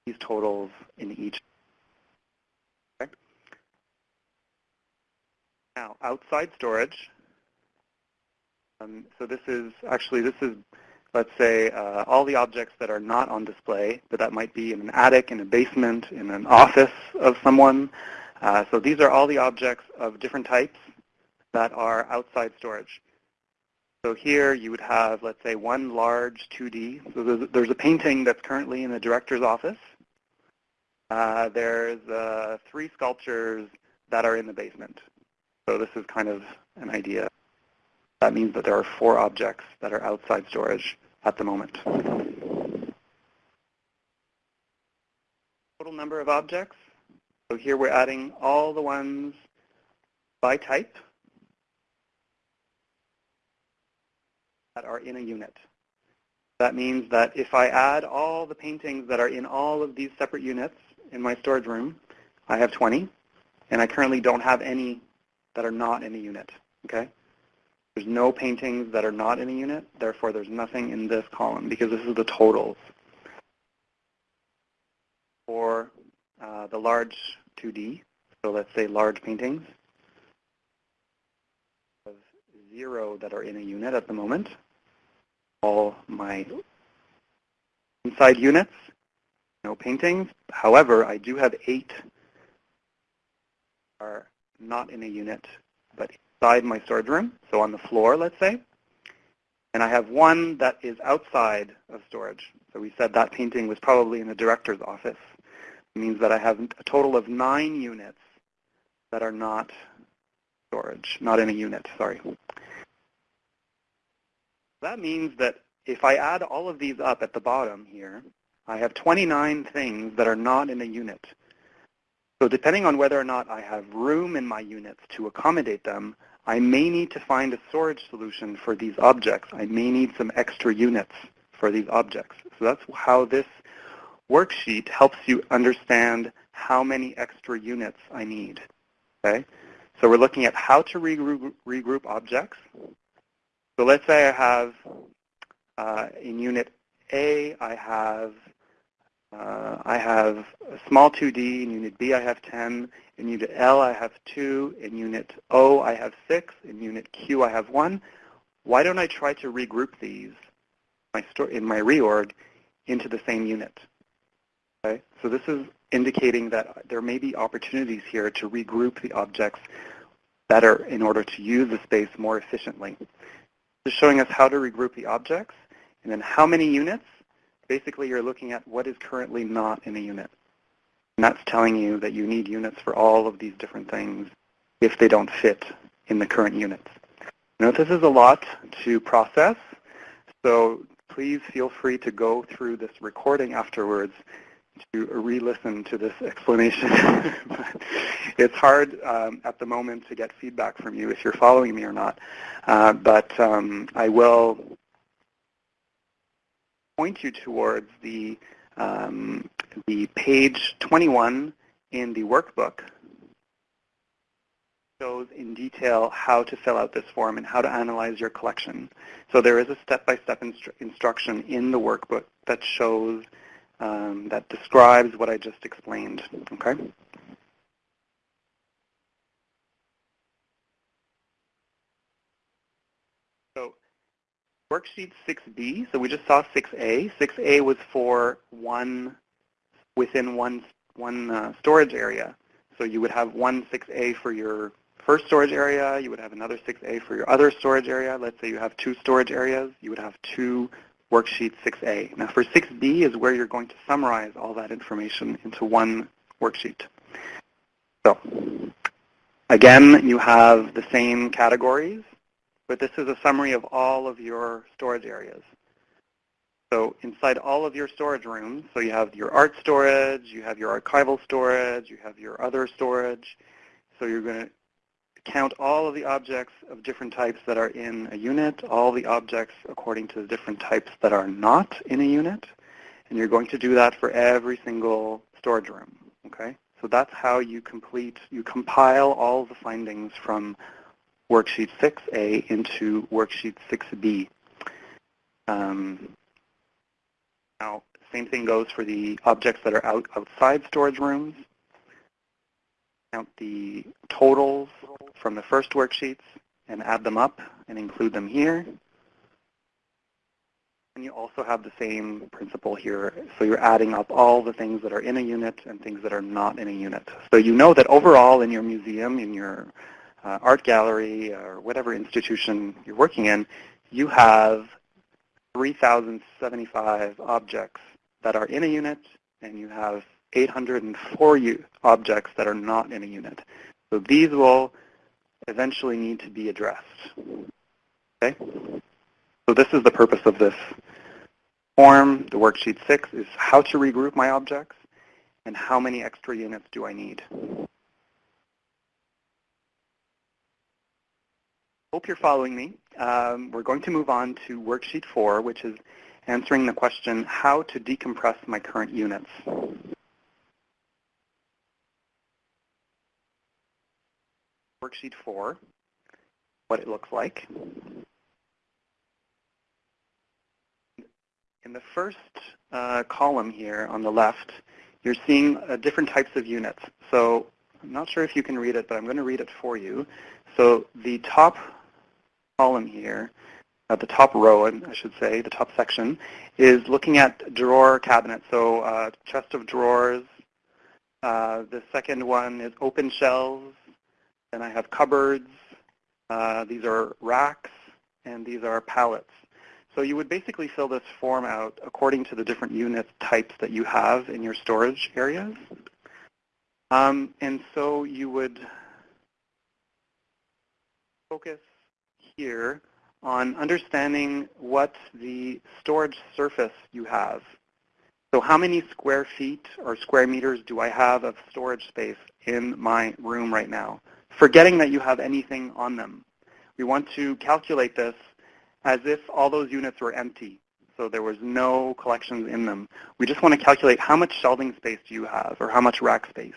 Speaker 3: these totals in each. Okay. Now, outside storage. Um, so this is actually this is let's say, uh, all the objects that are not on display, but that might be in an attic, in a basement, in an office of someone. Uh, so these are all the objects of different types that are outside storage. So here you would have, let's say, one large 2D. So there's, there's a painting that's currently in the director's office. Uh, there's uh, three sculptures that are in the basement. So this is kind of an idea. That means that there are four objects that are outside storage at the moment. Total number of objects. So here we're adding all the ones by type that are in a unit. That means that if I add all the paintings that are in all of these separate units in my storage room, I have 20, and I currently don't have any that are not in a unit. Okay? There's no paintings that are not in a unit, therefore there's nothing in this column because this is the totals. For uh, the large 2D, so let's say large paintings, of zero that are in a unit at the moment. All my inside units, no paintings. However, I do have eight are not in a unit, but inside my storage room, so on the floor, let's say. And I have one that is outside of storage. So we said that painting was probably in the director's office. It means that I have a total of nine units that are not storage, not in a unit, sorry. That means that if I add all of these up at the bottom here, I have 29 things that are not in a unit. So depending on whether or not I have room in my units to accommodate them, I may need to find a storage solution for these objects. I may need some extra units for these objects. So that's how this worksheet helps you understand how many extra units I need. Okay? So we're looking at how to regroup, regroup objects. So let's say I have, uh, in unit A, I have Uh, I have a small 2D. In unit B, I have 10. In unit L, I have 2. In unit O, I have 6. In unit Q, I have 1. Why don't I try to regroup these in my reorg into the same unit? Okay? So this is indicating that there may be opportunities here to regroup the objects better in order to use the space more efficiently. This is showing us how to regroup the objects and then how many units basically you're looking at what is currently not in a unit. And that's telling you that you need units for all of these different things if they don't fit in the current units. Now this is a lot to process, so please feel free to go through this recording afterwards to re-listen to this explanation. it's hard um, at the moment to get feedback from you if you're following me or not, uh, but um, I will point you towards the, um, the page 21 in the workbook shows in detail how to fill out this form and how to analyze your collection. So there is a step-by-step -step instru instruction in the workbook that shows, um, that describes what I just explained, okay? Worksheet 6B, so we just saw 6A. 6A was for one within one, one uh, storage area. So you would have one 6A for your first storage area. You would have another 6A for your other storage area. Let's say you have two storage areas. You would have two worksheet 6A. Now for 6B is where you're going to summarize all that information into one worksheet. So again, you have the same categories but this is a summary of all of your storage areas. So inside all of your storage rooms, so you have your art storage, you have your archival storage, you have your other storage. So you're going to count all of the objects of different types that are in a unit, all the objects according to the different types that are not in a unit. And you're going to do that for every single storage room. Okay? So that's how you complete, you compile all the findings from worksheet 6A into worksheet 6B. Um, now, same thing goes for the objects that are out, outside storage rooms. Count the totals from the first worksheets and add them up and include them here. And you also have the same principle here. So you're adding up all the things that are in a unit and things that are not in a unit. So you know that overall in your museum, in your Uh, art gallery or whatever institution you're working in, you have 3,075 objects that are in a unit, and you have 804 objects that are not in a unit. So these will eventually need to be addressed. Okay? So this is the purpose of this form. The worksheet 6 is how to regroup my objects and how many extra units do I need. Hope you're following me. Um, we're going to move on to worksheet four, which is answering the question, how to decompress my current units. Worksheet four, what it looks like. In the first uh, column here on the left, you're seeing uh, different types of units. So I'm not sure if you can read it, but I'm going to read it for you. So the top column here, at the top row, and I should say, the top section, is looking at drawer cabinets. So uh, chest of drawers. Uh, the second one is open shelves. Then I have cupboards. Uh, these are racks, and these are pallets. So you would basically fill this form out according to the different unit types that you have in your storage areas. Um, and so you would focus here on understanding what the storage surface you have. So how many square feet or square meters do I have of storage space in my room right now? Forgetting that you have anything on them. We want to calculate this as if all those units were empty. So there was no collections in them. We just want to calculate how much shelving space do you have or how much rack space.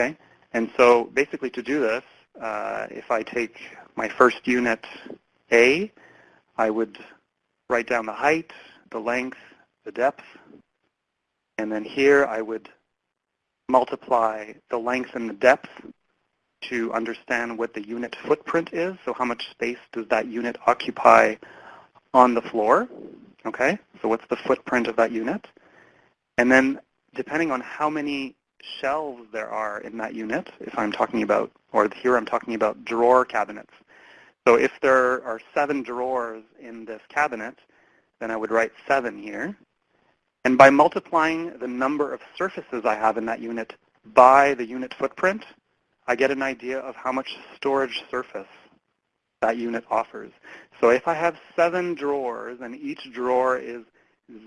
Speaker 3: Okay? And so basically to do this, uh, if I take my first unit A, I would write down the height, the length, the depth, And then here I would multiply the length and the depth to understand what the unit footprint is. So how much space does that unit occupy on the floor? Okay, so what's the footprint of that unit? And then depending on how many shelves there are in that unit, if I'm talking about, or here I'm talking about drawer cabinets. So if there are seven drawers in this cabinet, then I would write seven here. And by multiplying the number of surfaces I have in that unit by the unit footprint, I get an idea of how much storage surface that unit offers. So if I have seven drawers and each drawer is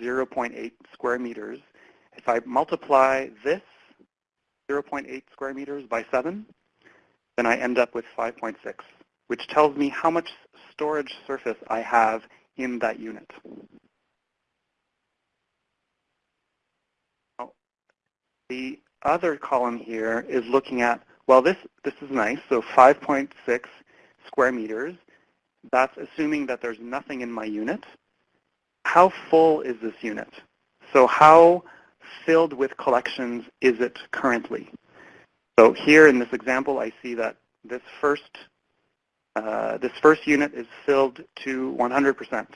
Speaker 3: 0.8 square meters, if I multiply this 0.8 square meters by 7, then I end up with 5.6, which tells me how much storage surface I have in that unit. The other column here is looking at, well, this, this is nice, so 5.6 square meters. That's assuming that there's nothing in my unit. How full is this unit? So how filled with collections is it currently? So here in this example, I see that this first, uh, this first unit is filled to 100%.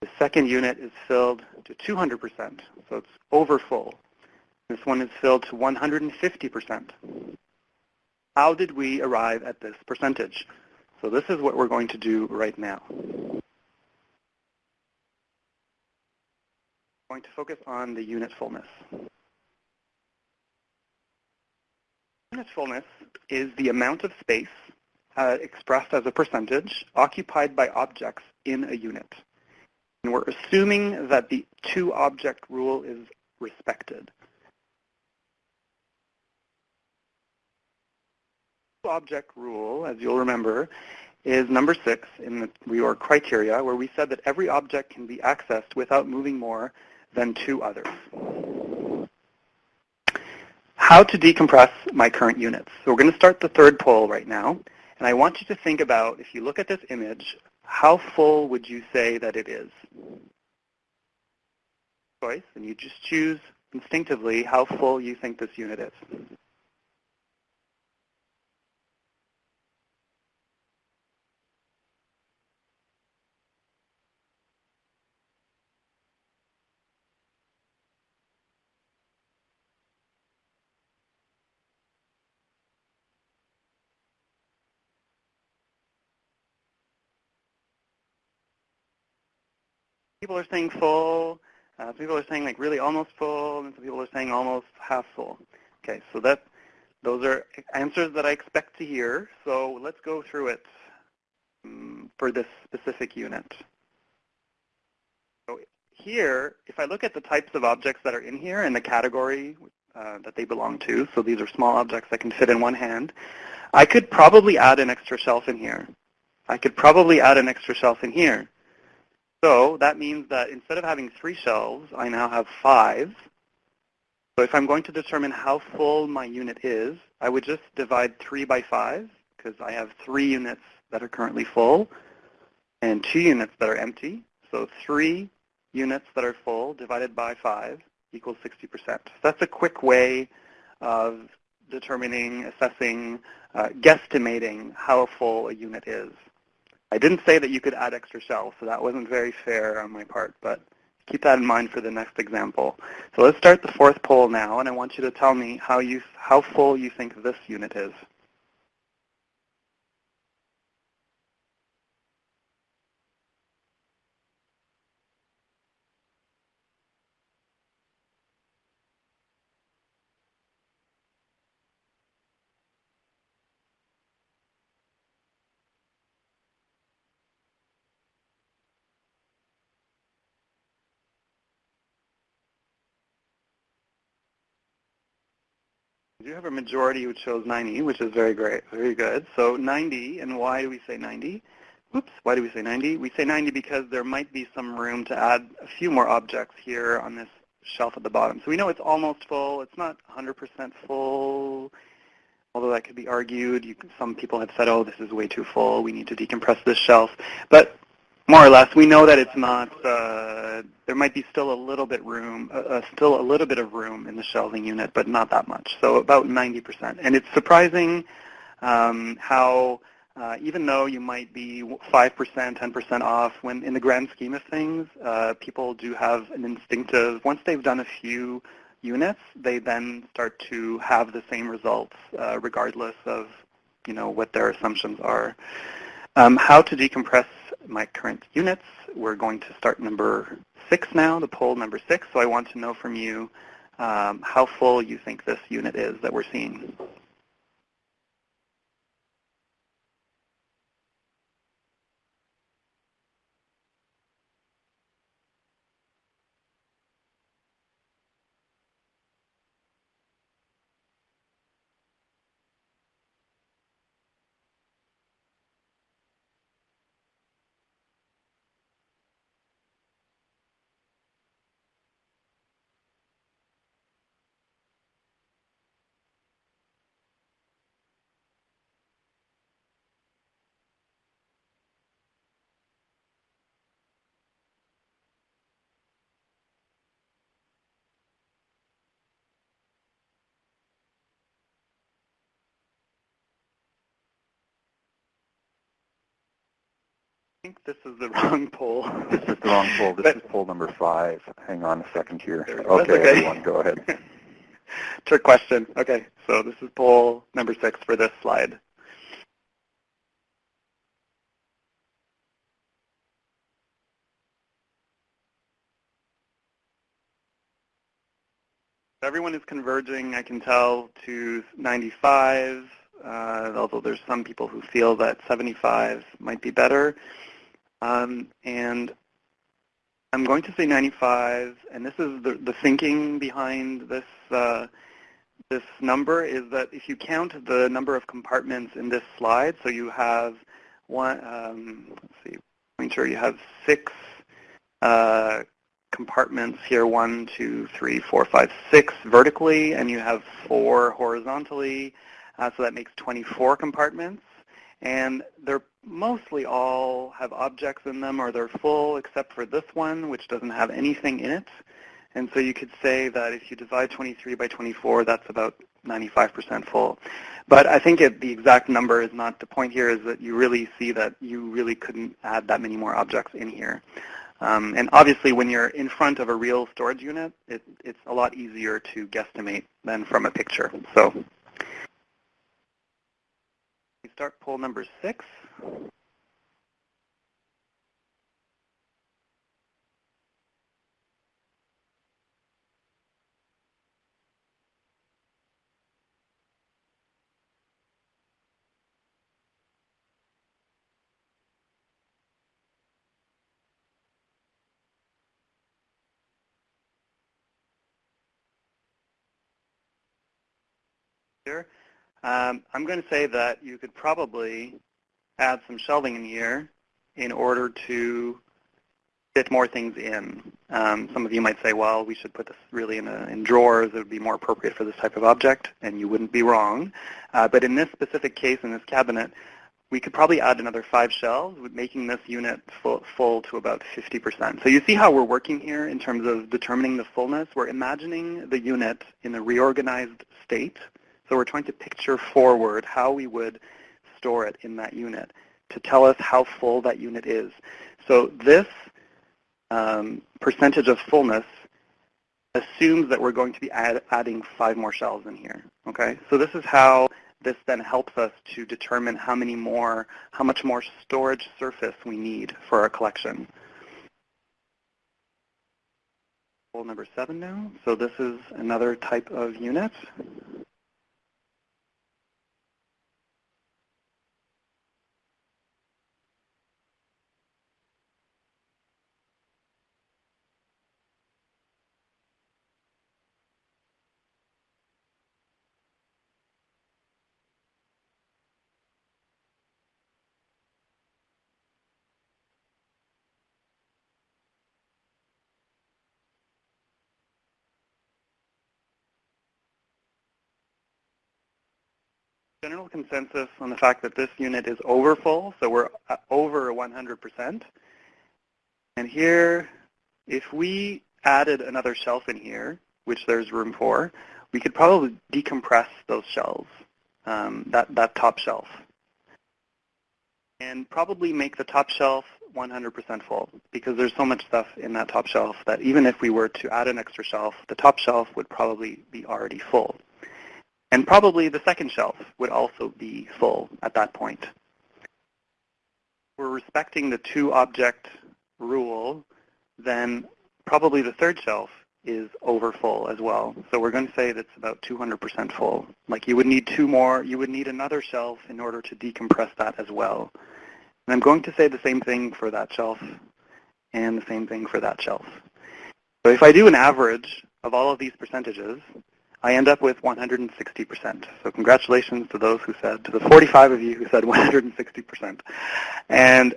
Speaker 3: The second unit is filled to 200%, so it's over full. This one is filled to 150%. How did we arrive at this percentage? So this is what we're going to do right now. I'm going to focus on the unit fullness. Unit fullness is the amount of space uh, expressed as a percentage occupied by objects in a unit. And we're assuming that the two-object rule is respected. Two-object rule, as you'll remember, is number six in the reorg criteria, where we said that every object can be accessed without moving more than two others. How to decompress my current units. So we're going to start the third poll right now. And I want you to think about, if you look at this image, how full would you say that it is? Choice, and you just choose instinctively how full you think this unit is. People are saying full. Uh, some people are saying like really almost full, and some people are saying almost half full. Okay, so that those are answers that I expect to hear. So let's go through it um, for this specific unit. So here, if I look at the types of objects that are in here and the category uh, that they belong to, so these are small objects that can fit in one hand, I could probably add an extra shelf in here. I could probably add an extra shelf in here. So that means that instead of having three shelves, I now have five. So if I'm going to determine how full my unit is, I would just divide 3 by 5 because I have three units that are currently full and two units that are empty. So three units that are full divided by 5 equals 60%. So that's a quick way of determining, assessing, uh, guesstimating how full a unit is. I didn't say that you could add extra shelves, so that wasn't very fair on my part, but keep that in mind for the next example. So let's start the fourth poll now, and I want you to tell me how, you, how full you think this unit is. Have a majority which shows 90, which is very great, very good. So 90, and why do we say 90? Oops, why do we say 90? We say 90 because there might be some room to add a few more objects here on this shelf at the bottom. So we know it's almost full. It's not 100% full, although that could be argued. Some people have said, oh, this is way too full. We need to decompress this shelf. But More or less, we know that it's not. Uh, there might be still a little bit room, uh, uh, still a little bit of room in the shelving unit, but not that much. So about 90%. And it's surprising um, how, uh, even though you might be 5%, 10% off, when in the grand scheme of things, uh, people do have an instinctive. Once they've done a few units, they then start to have the same results, uh, regardless of, you know, what their assumptions are. Um, how to decompress my current units. We're going to start number six now, the poll number six. So I want to know from you um, how full you think this unit is that we're seeing. Think this is the wrong poll.
Speaker 1: This is the wrong poll. This but, is poll number five. Hang on a second here.
Speaker 3: Okay,
Speaker 1: okay, everyone, go ahead.
Speaker 3: Trick question. Okay, so this is poll number six for this slide. Everyone is converging, I can tell, to 95, uh, although there's some people who feel that 75 might be better. Um, and I'm going to say 95, and this is the, the thinking behind this uh, this number is that if you count the number of compartments in this slide, so you have one, um, let's see, make sure you have six uh, compartments here, one, two, three, four, five, six vertically, and you have four horizontally, uh, so that makes 24 compartments. And they're mostly all have objects in them or they're full except for this one which doesn't have anything in it. And so you could say that if you divide 23 by 24, that's about 95% full. But I think it, the exact number is not the point here is that you really see that you really couldn't add that many more objects in here. Um, and obviously when you're in front of a real storage unit, it, it's a lot easier to guesstimate than from a picture. So start poll number six. Um, I'm going to say that you could probably add some shelving in here in order to fit more things in. Um, some of you might say, well, we should put this really in, a, in drawers. It would be more appropriate for this type of object, and you wouldn't be wrong. Uh, but in this specific case, in this cabinet, we could probably add another five shelves, making this unit full, full to about 50%. So you see how we're working here in terms of determining the fullness. We're imagining the unit in a reorganized state. So we're trying to picture forward how we would store it in that unit to tell us how full that unit is. So this um, percentage of fullness assumes that we're going to be add, adding five more shelves in here. Okay, so this is how this then helps us to determine how many more, how much more storage surface we need for our collection. Number seven now. So this is another type of unit. General consensus on the fact that this unit is overfull, so we're over 100%. And here, if we added another shelf in here, which there's room for, we could probably decompress those shelves, um, that, that top shelf, and probably make the top shelf 100% full because there's so much stuff in that top shelf that even if we were to add an extra shelf, the top shelf would probably be already full. And probably the second shelf would also be full at that point. We're respecting the two object rule, then probably the third shelf is over full as well. So we're going to say that's about 200% full. Like you would need two more, you would need another shelf in order to decompress that as well. And I'm going to say the same thing for that shelf and the same thing for that shelf. So if I do an average of all of these percentages, I end up with 160%. So congratulations to those who said, to the 45 of you who said 160%. And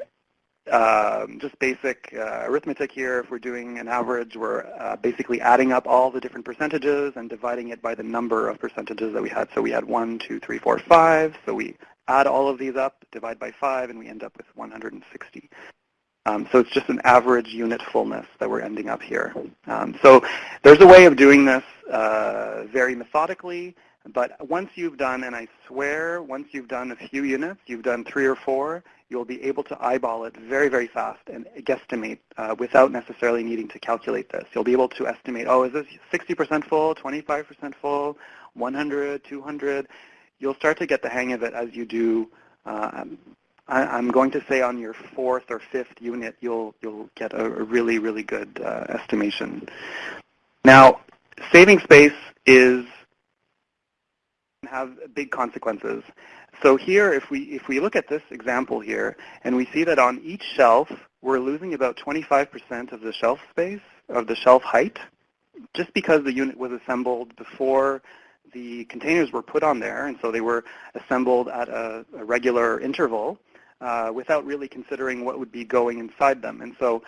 Speaker 3: um, just basic uh, arithmetic here, if we're doing an average, we're uh, basically adding up all the different percentages and dividing it by the number of percentages that we had. So we had 1, 2, 3, 4, 5. So we add all of these up, divide by 5, and we end up with 160. Um, so it's just an average unit fullness that we're ending up here. Um, so there's a way of doing this uh, very methodically, but once you've done, and I swear, once you've done a few units, you've done three or four, you'll be able to eyeball it very, very fast and guesstimate uh, without necessarily needing to calculate this. You'll be able to estimate, oh, is this 60% full, 25% full, 100, 200? you'll start to get the hang of it as you do. Uh, I, am going to say on your fourth or fifth unit, you'll you'll get a, a really really good uh, estimation. Now, saving space is have big consequences. So here, if we if we look at this example here, and we see that on each shelf we're losing about 25% of the shelf space of the shelf height, just because the unit was assembled before the containers were put on there, and so they were assembled at a, a regular interval uh, without really considering what would be going inside them. And so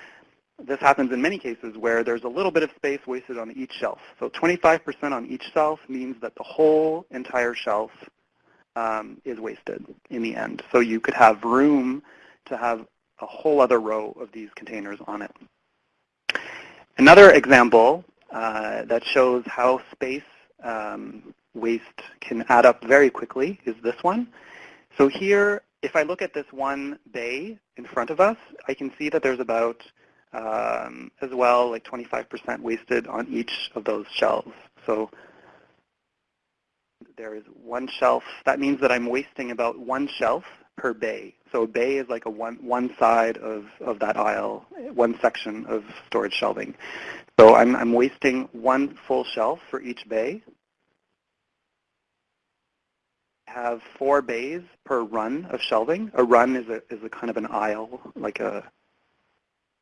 Speaker 3: this happens in many cases where there's a little bit of space wasted on each shelf. So 25% on each shelf means that the whole entire shelf um, is wasted in the end. So you could have room to have a whole other row of these containers on it. Another example uh, that shows how space um, waste can add up very quickly is this one. So here, if I look at this one bay in front of us, I can see that there's about, um, as well, like 25% wasted on each of those shelves. So there is one shelf. That means that I'm wasting about one shelf per bay. So a bay is like a one, one side of, of that aisle, one section of storage shelving. So I'm, I'm wasting one full shelf for each bay. Have four bays per run of shelving. A run is a, is a kind of an aisle, like a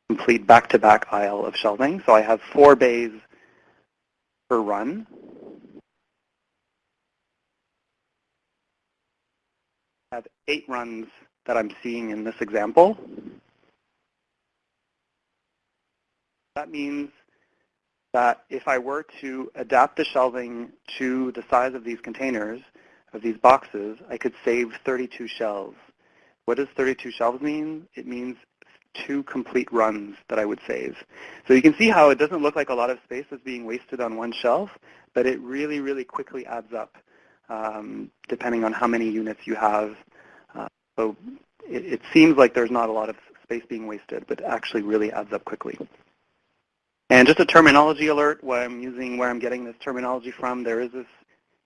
Speaker 3: complete back-to-back -back aisle of shelving. So I have four bays per run. I have eight runs that I'm seeing in this example. That means that if I were to adapt the shelving to the size of these containers, of these boxes, I could save 32 shelves. What does 32 shelves mean? It means two complete runs that I would save. So you can see how it doesn't look like a lot of space is being wasted on one shelf, but it really, really quickly adds up um, depending on how many units you have. Uh, so it, it seems like there's not a lot of space being wasted, but actually really adds up quickly. And just a terminology alert, where I'm using, where I'm getting this terminology from, there is this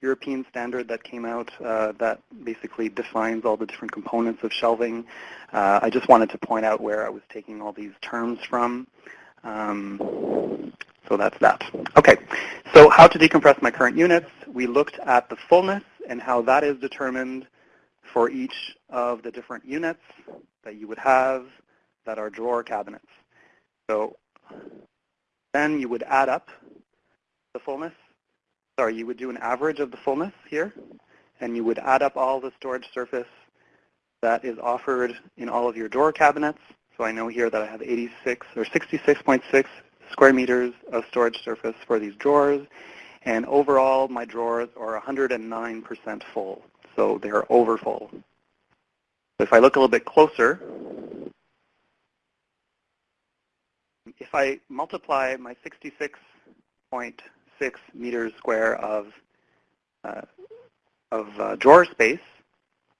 Speaker 3: European standard that came out uh, that basically defines all the different components of shelving. Uh, I just wanted to point out where I was taking all these terms from. Um, so that's that. Okay, so how to decompress my current units. We looked at the fullness and how that is determined for each of the different units that you would have that are drawer cabinets. So then you would add up the fullness. Sorry, you would do an average of the fullness here, and you would add up all the storage surface that is offered in all of your drawer cabinets. So I know here that I have 86 or 66.6 square meters of storage surface for these drawers. And overall, my drawers are 109% full. So they're over full. If I look a little bit closer, if I multiply my 66.6 meters square of uh, of uh, drawer space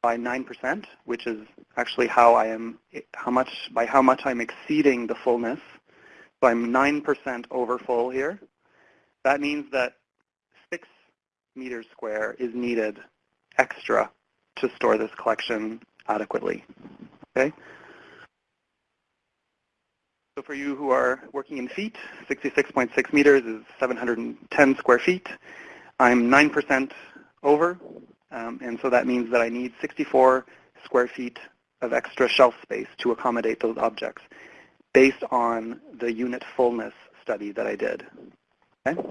Speaker 3: by 9%, which is actually how I am, how much, by how much I'm exceeding the fullness. So I'm 9% over full here. That means that 6 meters square is needed extra to store this collection adequately. Okay? So for you who are working in feet, 66.6 meters is 710 square feet. I'm 9% over, um, and so that means that I need 64 square feet of extra shelf space to accommodate those objects based on the unit fullness study that I did. Okay?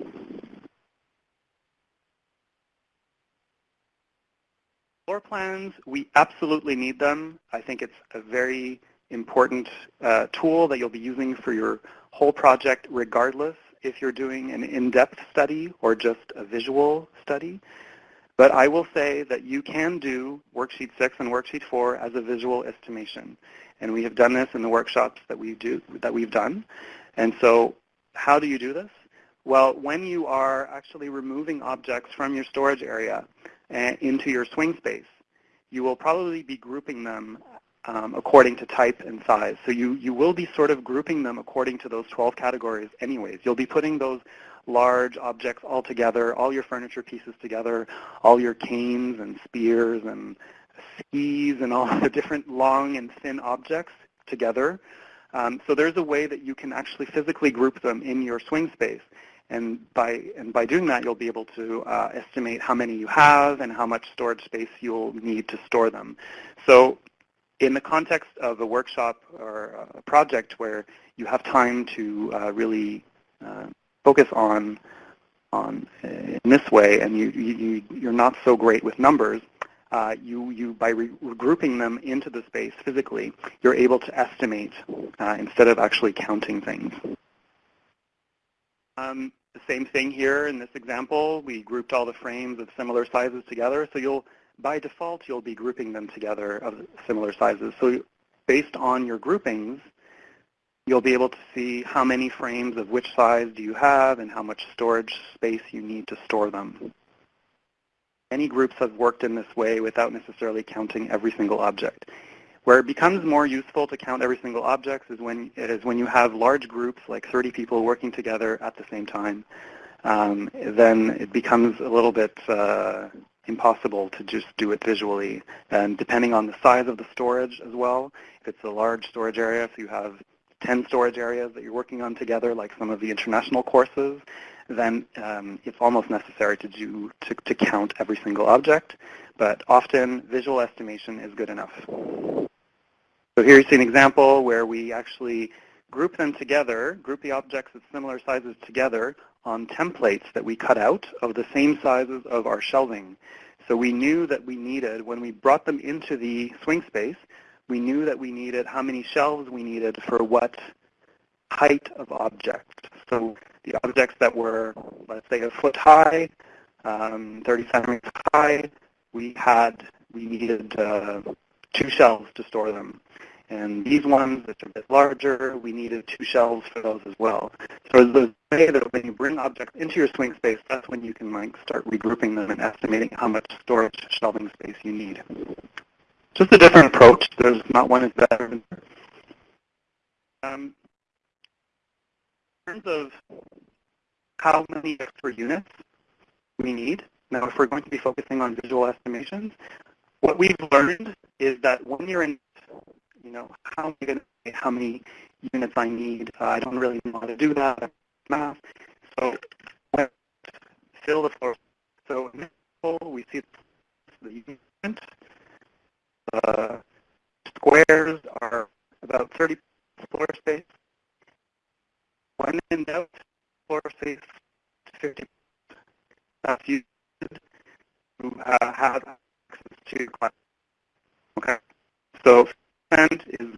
Speaker 3: Floor plans, we absolutely need them. I think it's a very important uh, tool that you'll be using for your whole project regardless if you're doing an in-depth study or just a visual study. But I will say that you can do Worksheet 6 and Worksheet 4 as a visual estimation. And we have done this in the workshops that, we do, that we've done. And so how do you do this? Well, when you are actually removing objects from your storage area and into your swing space, you will probably be grouping them um, according to type and size. So you, you will be sort of grouping them according to those 12 categories anyways. You'll be putting those large objects all together, all your furniture pieces together, all your canes and spears and skis and all the different long and thin objects together. Um, so there's a way that you can actually physically group them in your swing space. And by, and by doing that, you'll be able to uh, estimate how many you have and how much storage space you'll need to store them. So in the context of a workshop or a project where you have time to uh, really uh, focus on on uh, in this way, and you, you you're not so great with numbers, uh, you you by re regrouping them into the space physically, you're able to estimate uh, instead of actually counting things. Um, the same thing here in this example. We grouped all the frames of similar sizes together, so you'll by default, you'll be grouping them together of similar sizes. So based on your groupings, you'll be able to see how many frames of which size do you have and how much storage space you need to store them. Many groups have worked in this way without necessarily counting every single object. Where it becomes more useful to count every single object is when, it is when you have large groups, like 30 people working together at the same time. Um, then it becomes a little bit uh, impossible to just do it visually. And depending on the size of the storage as well, if it's a large storage area, if you have 10 storage areas that you're working on together, like some of the international courses, then um, it's almost necessary to do to, to count every single object. But often, visual estimation is good enough. So here you see an example where we actually group them together, group the objects of similar sizes together on templates that we cut out of the same sizes of our shelving. So we knew that we needed, when we brought them into the swing space, we knew that we needed how many shelves we needed for what height of object. So the objects that were, let's say, a foot high, um, 30 centimeters high, we had, we needed uh, two shelves to store them. And these ones which are a bit larger, we needed two shelves for those as well. So the way that when you bring objects into your swing space, that's when you can like start regrouping them and estimating how much storage shelving space you need. Just a different approach. There's not one is better. Um, in terms of how many extra units we need, now if we're going to be focusing on visual estimations, what we've learned is that when you're in you know, how am I going to say how many units I need? Uh, I don't really know how to do that. Math. So fill the floor. So in this we see the unit. Uh, squares are about 30 floor space. When in doubt, floor space 50. That's used to uh, have access to class. Okay. So percent is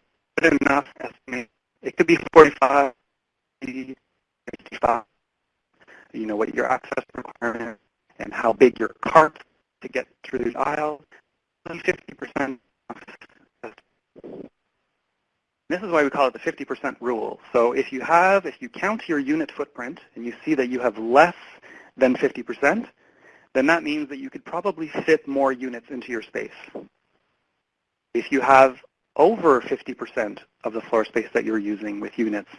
Speaker 3: good enough estimate. It could be 45, 55. You know what your access requirement and how big your cart to get through the aisle. 50% This is why we call it the 50% rule. So if you have, if you count your unit footprint and you see that you have less than 50%, then that means that you could probably fit more units into your space. If you have over 50% of the floor space that you're using with units,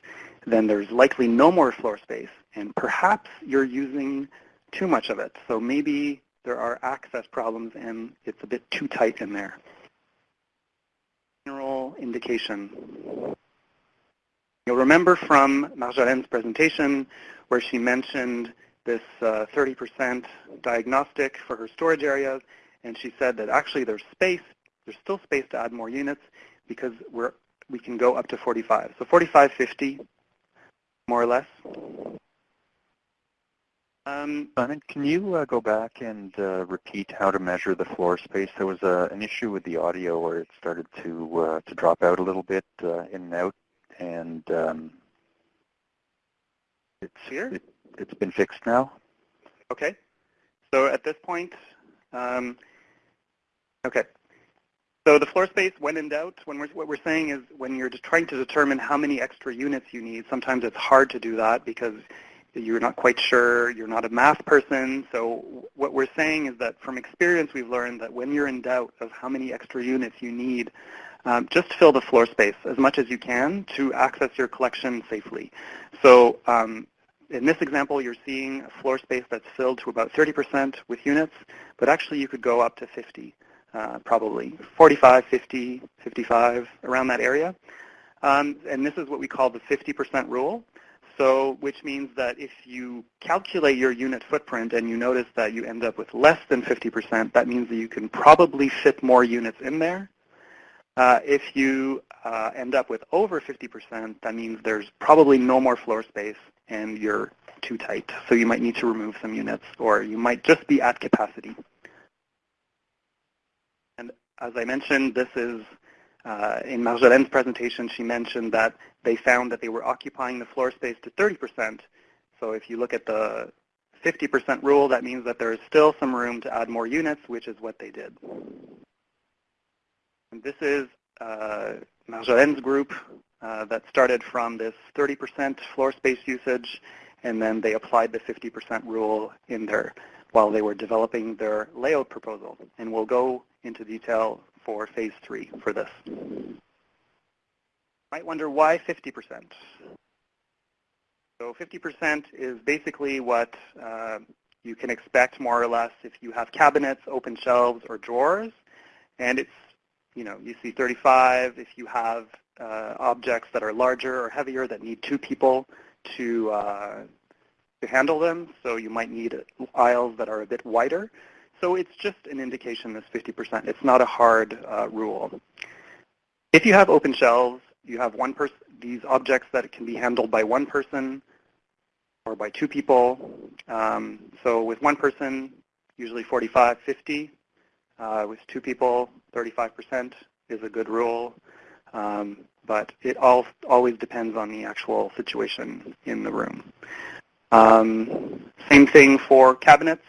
Speaker 3: then there's likely no more floor space, and perhaps you're using too much of it. So maybe there are access problems and it's a bit too tight in there. General indication. You'll remember from Marjolijn's presentation where she mentioned this 30% uh, diagnostic for her storage areas, and she said that actually there's space, there's still space to add more units because we're we can go up to 45. So 45, 50, more or less.
Speaker 1: Um, Simon, can you uh, go back and uh, repeat how to measure the floor space? There was uh, an issue with the audio where it started to uh, to drop out a little bit uh, in and out, and um, it's
Speaker 3: here.
Speaker 1: It, has been fixed now.
Speaker 3: Okay. So at this point, um, okay. So the floor space, when in doubt, when we're, what we're saying is when you're trying to determine how many extra units you need, sometimes it's hard to do that because you're not quite sure, you're not a math person. So what we're saying is that from experience we've learned that when you're in doubt of how many extra units you need, um, just fill the floor space as much as you can to access your collection safely. So um, in this example, you're seeing a floor space that's filled to about 30% with units, but actually you could go up to 50, uh, probably 45, 50, 55, around that area. Um, and this is what we call the 50% rule. So which means that if you calculate your unit footprint and you notice that you end up with less than 50%, that means that you can probably fit more units in there. Uh, if you uh, end up with over 50%, that means there's probably no more floor space and you're too tight. So you might need to remove some units or you might just be at capacity. As I mentioned, this is uh, in Marjolijn's presentation, she mentioned that they found that they were occupying the floor space to 30%. So if you look at the 50% rule, that means that there is still some room to add more units, which is what they did. And this is uh, Marjolijn's group uh, that started from this 30% floor space usage, and then they applied the 50% rule in there while they were developing their layout proposal. And we'll go into detail for phase three for this. You Might wonder why 50%. So 50% is basically what uh, you can expect more or less if you have cabinets, open shelves, or drawers. And it's, you know, you see 35 if you have uh, objects that are larger or heavier that need two people to, uh, to handle them. So you might need aisles that are a bit wider. So it's just an indication this 50%. It's not a hard uh, rule. If you have open shelves, you have one person, these objects that can be handled by one person or by two people. Um, so with one person, usually 45, 50. Uh, with two people, 35% is a good rule. Um, but it all, always depends on the actual situation in the room. Um, same thing for cabinets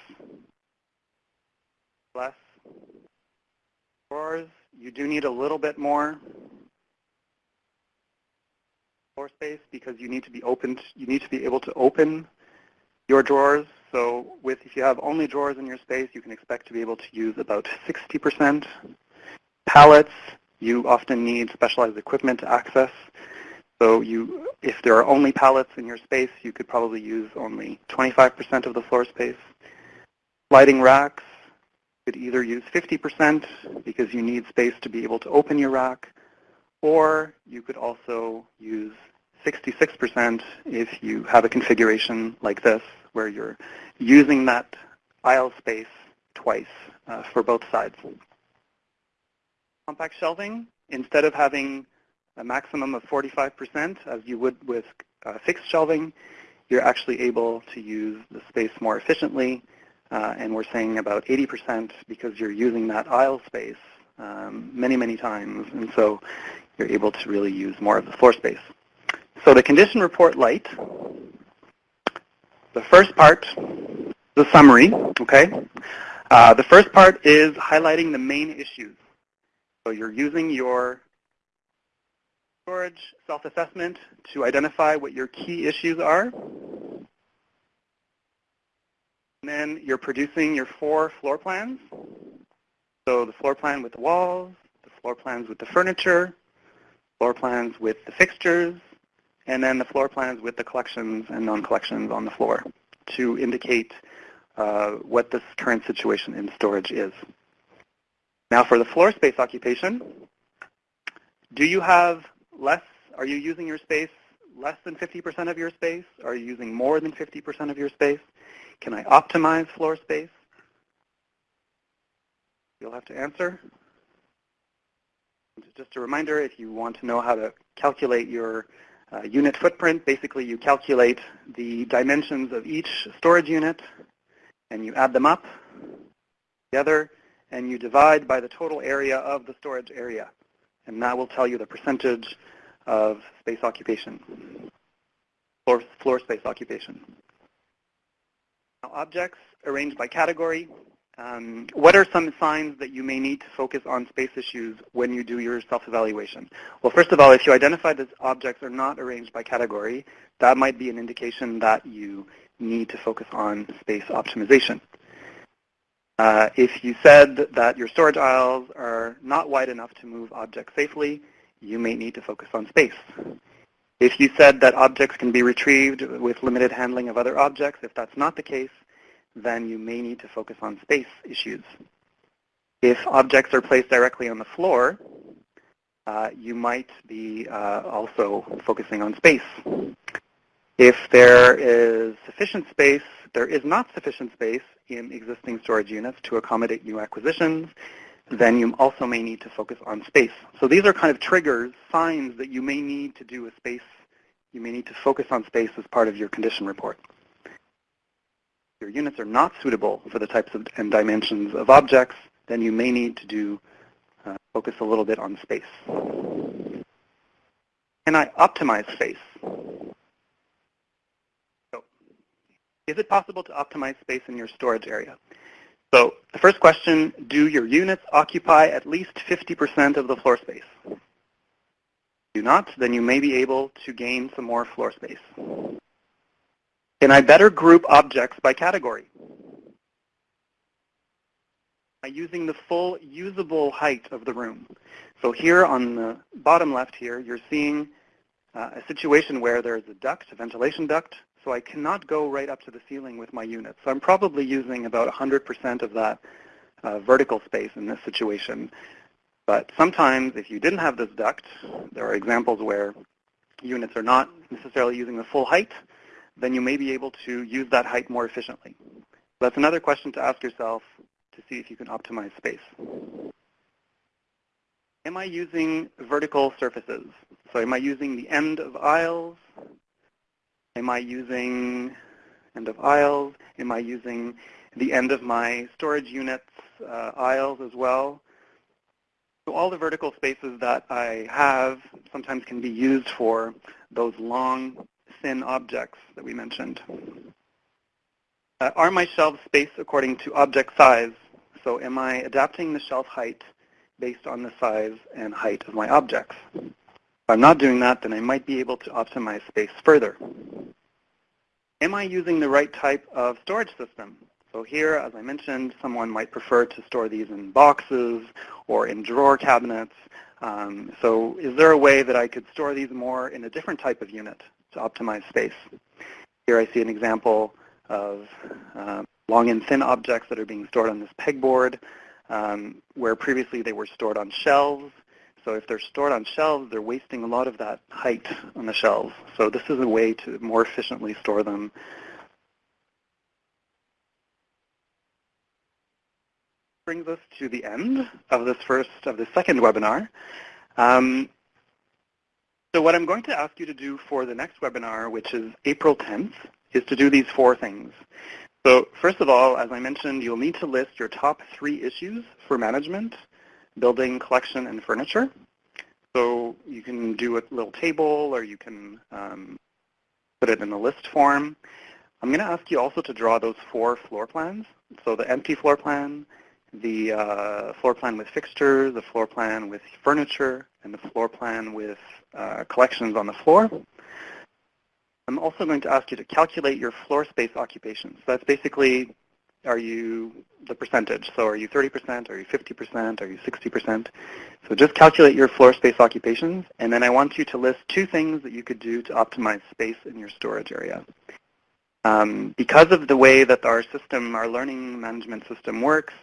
Speaker 3: less drawers. You do need a little bit more floor space because you need to be open. You need to be able to open your drawers. So with if you have only drawers in your space, you can expect to be able to use about 60%. Pallets, you often need specialized equipment to access. So you, if there are only pallets in your space, you could probably use only 25% of the floor space. Lighting racks, could either use 50% because you need space to be able to open your rack, or you could also use 66% if you have a configuration like this where you're using that aisle space twice uh, for both sides. Compact shelving, instead of having a maximum of 45% as you would with uh, fixed shelving, you're actually able to use the space more efficiently uh, and we're saying about 80% because you're using that aisle space um, many, many times, and so you're able to really use more of the floor space. So the condition report light, the first part, the summary, okay? Uh, the first part is highlighting the main issues. So you're using your storage self-assessment to identify what your key issues are. And then you're producing your four floor plans. So the floor plan with the walls, the floor plans with the furniture, floor plans with the fixtures, and then the floor plans with the collections and non-collections on the floor to indicate uh, what this current situation in storage is. Now for the floor space occupation, do you have less, are you using your space less than 50% of your space? Are you using more than 50% of your space? Can I optimize floor space? You'll have to answer. Just a reminder, if you want to know how to calculate your uh, unit footprint, basically you calculate the dimensions of each storage unit and you add them up together and you divide by the total area of the storage area. And that will tell you the percentage of space occupation, floor, floor space occupation. Now, objects arranged by category. Um, what are some signs that you may need to focus on space issues when you do your self-evaluation? Well, first of all, if you identify that objects are not arranged by category, that might be an indication that you need to focus on space optimization. Uh, if you said that your storage aisles are not wide enough to move objects safely, you may need to focus on space. If you said that objects can be retrieved with limited handling of other objects, if that's not the case, then you may need to focus on space issues. If objects are placed directly on the floor, uh, you might be uh, also focusing on space. If there is sufficient space, there is not sufficient space in existing storage units to accommodate new acquisitions, then you also may need to focus on space. So these are kind of triggers, signs that you may need to do a space, you may need to focus on space as part of your condition report. Your units are not suitable for the types of, and dimensions of objects, then you may need to do uh, focus a little bit on space. Can I optimize space? So, is it possible to optimize space in your storage area? So the first question, do your units occupy at least 50% of the floor space? Do not, then you may be able to gain some more floor space. Can I better group objects by category? By using the full usable height of the room. So here on the bottom left here, you're seeing uh, a situation where there's a duct, a ventilation duct, so I cannot go right up to the ceiling with my unit. So I'm probably using about 100% of that uh, vertical space in this situation. But sometimes if you didn't have this duct, there are examples where units are not necessarily using the full height, then you may be able to use that height more efficiently. That's another question to ask yourself to see if you can optimize space. Am I using vertical surfaces? So am I using the end of aisles Am I using end of aisles? Am I using the end of my storage units uh, aisles as well? So all the vertical spaces that I have sometimes can be used for those long, thin objects that we mentioned. Uh, are my shelves spaced according to object size? So am I adapting the shelf height based on the size and height of my objects? If I'm not doing that, then I might be able to optimize space further. Am I using the right type of storage system? So here, as I mentioned, someone might prefer to store these in boxes or in drawer cabinets. Um, so is there a way that I could store these more in a different type of unit to optimize space? Here I see an example of uh, long and thin objects that are being stored on this pegboard, um, where previously they were stored on shelves. So if they're stored on shelves, they're wasting a lot of that height on the shelves. So this is a way to more efficiently store them. Brings us to the end of this first, of the second webinar. Um, so what I'm going to ask you to do for the next webinar, which is April 10th, is to do these four things. So first of all, as I mentioned, you'll need to list your top three issues for management building, collection, and furniture. So you can do a little table or you can um, put it in a list form. I'm going to ask you also to draw those four floor plans. So the empty floor plan, the uh, floor plan with fixtures, the floor plan with furniture, and the floor plan with uh, collections on the floor. I'm also going to ask you to calculate your floor space occupations. So that's basically, are you the percentage? So are you 30%, are you 50%, are you 60%? So just calculate your floor space occupations, and then I want you to list two things that you could do to optimize space in your storage area. Um, because of the way that our system, our learning management system works,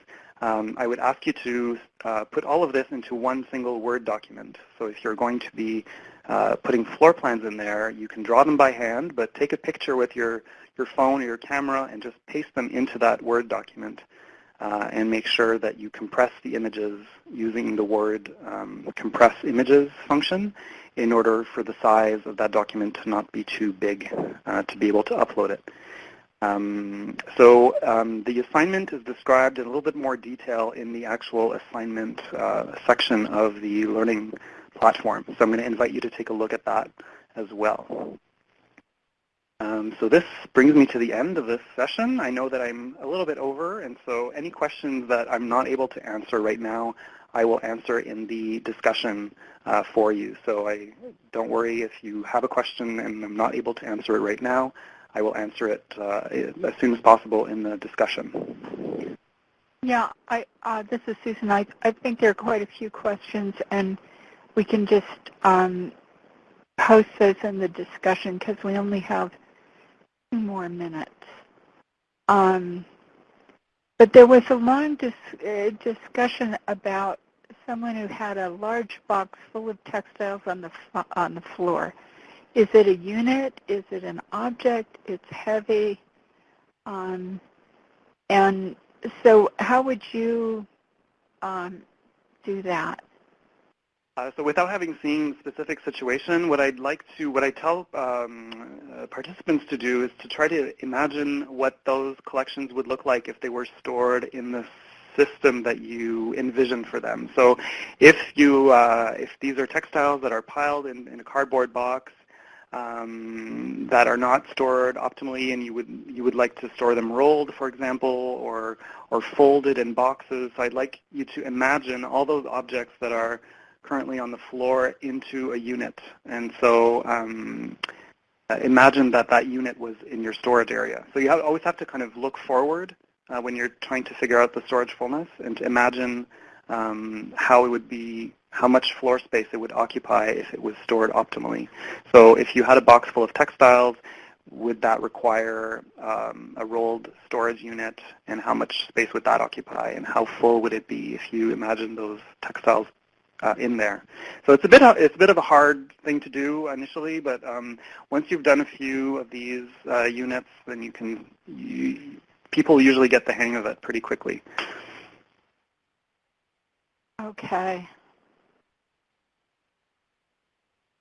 Speaker 3: um, I would ask you to uh, put all of this into one single Word document. So if you're going to be uh, putting floor plans in there, you can draw them by hand, but take a picture with your, your phone or your camera and just paste them into that Word document. Uh, and make sure that you compress the images using the Word um, compress images function in order for the size of that document to not be too big uh, to be able to upload it. Um, so um, the assignment is described in a little bit more detail in the actual assignment uh, section of the learning platform. So I'm going to invite you to take a look at that as well. Um, so this brings me to the end of this session. I know that I'm a little bit over, and so any questions that I'm not able to answer right now, I will answer in the discussion uh, for you. So I don't worry if you have a question and I'm not able to answer it right now. I will answer it uh, as soon as possible in the discussion.
Speaker 2: Yeah, I, uh, this is Susan. I, I think there are quite a few questions, and we can just um, post those in the discussion because we only have two more minutes. Um, but there was a long dis uh, discussion about someone who had a large box full of textiles on the on the floor. Is it a unit? Is it an object? It's heavy. Um, and so how would you um, do that?
Speaker 3: Uh, so without having seen specific situation, what I'd like to, what I tell um, uh, participants to do is to try to imagine what those collections would look like if they were stored in the system that you envision for them. So if you, uh, if these are textiles that are piled in, in a cardboard box um, that are not stored optimally and you would, you would like to store them rolled, for example, or, or folded in boxes, so I'd like you to imagine all those objects that are currently on the floor into a unit. And so um, uh, imagine that that unit was in your storage area. So you have, always have to kind of look forward uh, when you're trying to figure out the storage fullness and to imagine um, how it would be, how much floor space it would occupy if it was stored optimally. So if you had a box full of textiles, would that require um, a rolled storage unit and how much space would that occupy and how full would it be if you imagine those textiles uh, in there. So it's a bit it's a bit of a hard thing to do initially, but um, once you've done a few of these uh, units, then you can you, people usually get the hang of it pretty quickly.
Speaker 2: Okay.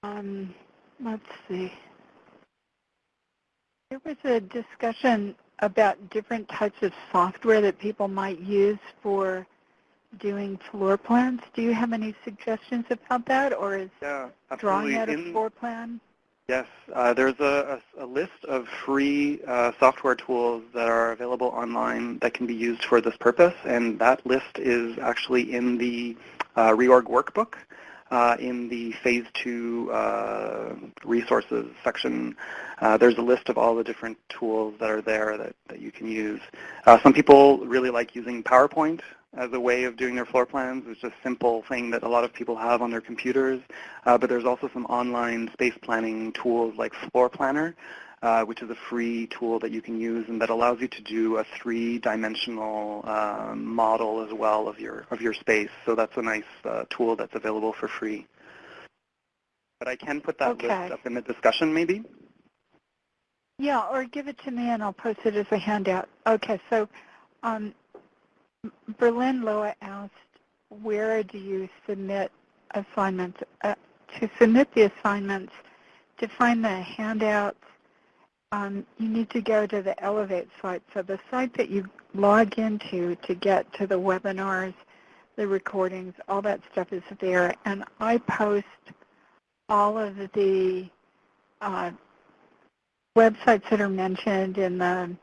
Speaker 2: Um, let's see. There was a discussion about different types of software that people might use for doing floor plans. Do you have any suggestions about that, or is
Speaker 3: yeah,
Speaker 2: drawing out a floor plan?
Speaker 3: Yes, uh, there's a, a, a, list of free uh, software tools that are available online that can be used for this purpose, and that list is actually in the uh, reorg workbook. Uh, in the phase two uh, resources section, uh, there's a list of all the different tools that are there that, that you can use. some people really like using PowerPoint as a way of doing their floor plans. It's a simple thing that a lot of people have on their computers. Uh, but there's also some online space planning tools like Floor Planner, which is a free tool that you can use and that allows you to do a three-dimensional uh, model as well of your of your space. So that's a nice uh, tool that's available for free. But I can put that
Speaker 2: okay.
Speaker 3: list up in the discussion maybe.
Speaker 2: Yeah, or give it to me and I'll post it as a handout. Okay, so um, Berlin Loa asked, where do you submit assignments? Uh, to submit the assignments, to find the handouts, um, you need to go to the Elevate site. So the site that you log into to get to the webinars, the recordings, all that stuff is there. And I post all of the uh, websites that are mentioned in the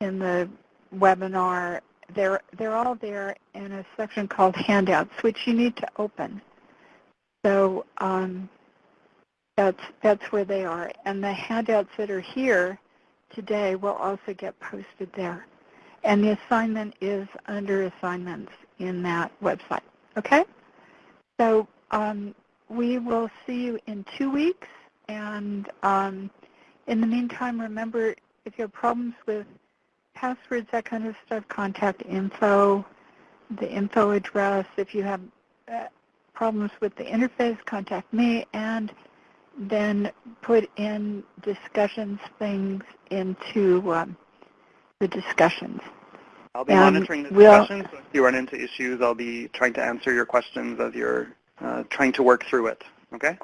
Speaker 2: in the webinar they're they're all there in a section called handouts, which you need to open. So um, that's that's where they are, and the handouts that are here today will also get posted there. And the assignment is under assignments in that website. Okay? So um, we will see you in two weeks. And um, in the meantime, remember, if you have problems with passwords, that kind of stuff, contact info, the info address. If you have uh, problems with the interface, contact me. And then put in discussions things into um, the discussions.
Speaker 3: I'll be
Speaker 2: And
Speaker 3: monitoring the
Speaker 2: we'll-
Speaker 3: discussion, so if you run into issues, I'll be trying to answer your questions as you're uh, trying to work through it. Okay?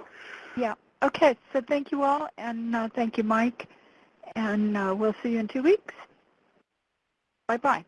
Speaker 3: Yeah.
Speaker 2: Okay, so thank you all, and uh, thank you, Mike, and uh, we'll see you in two weeks. Bye-bye.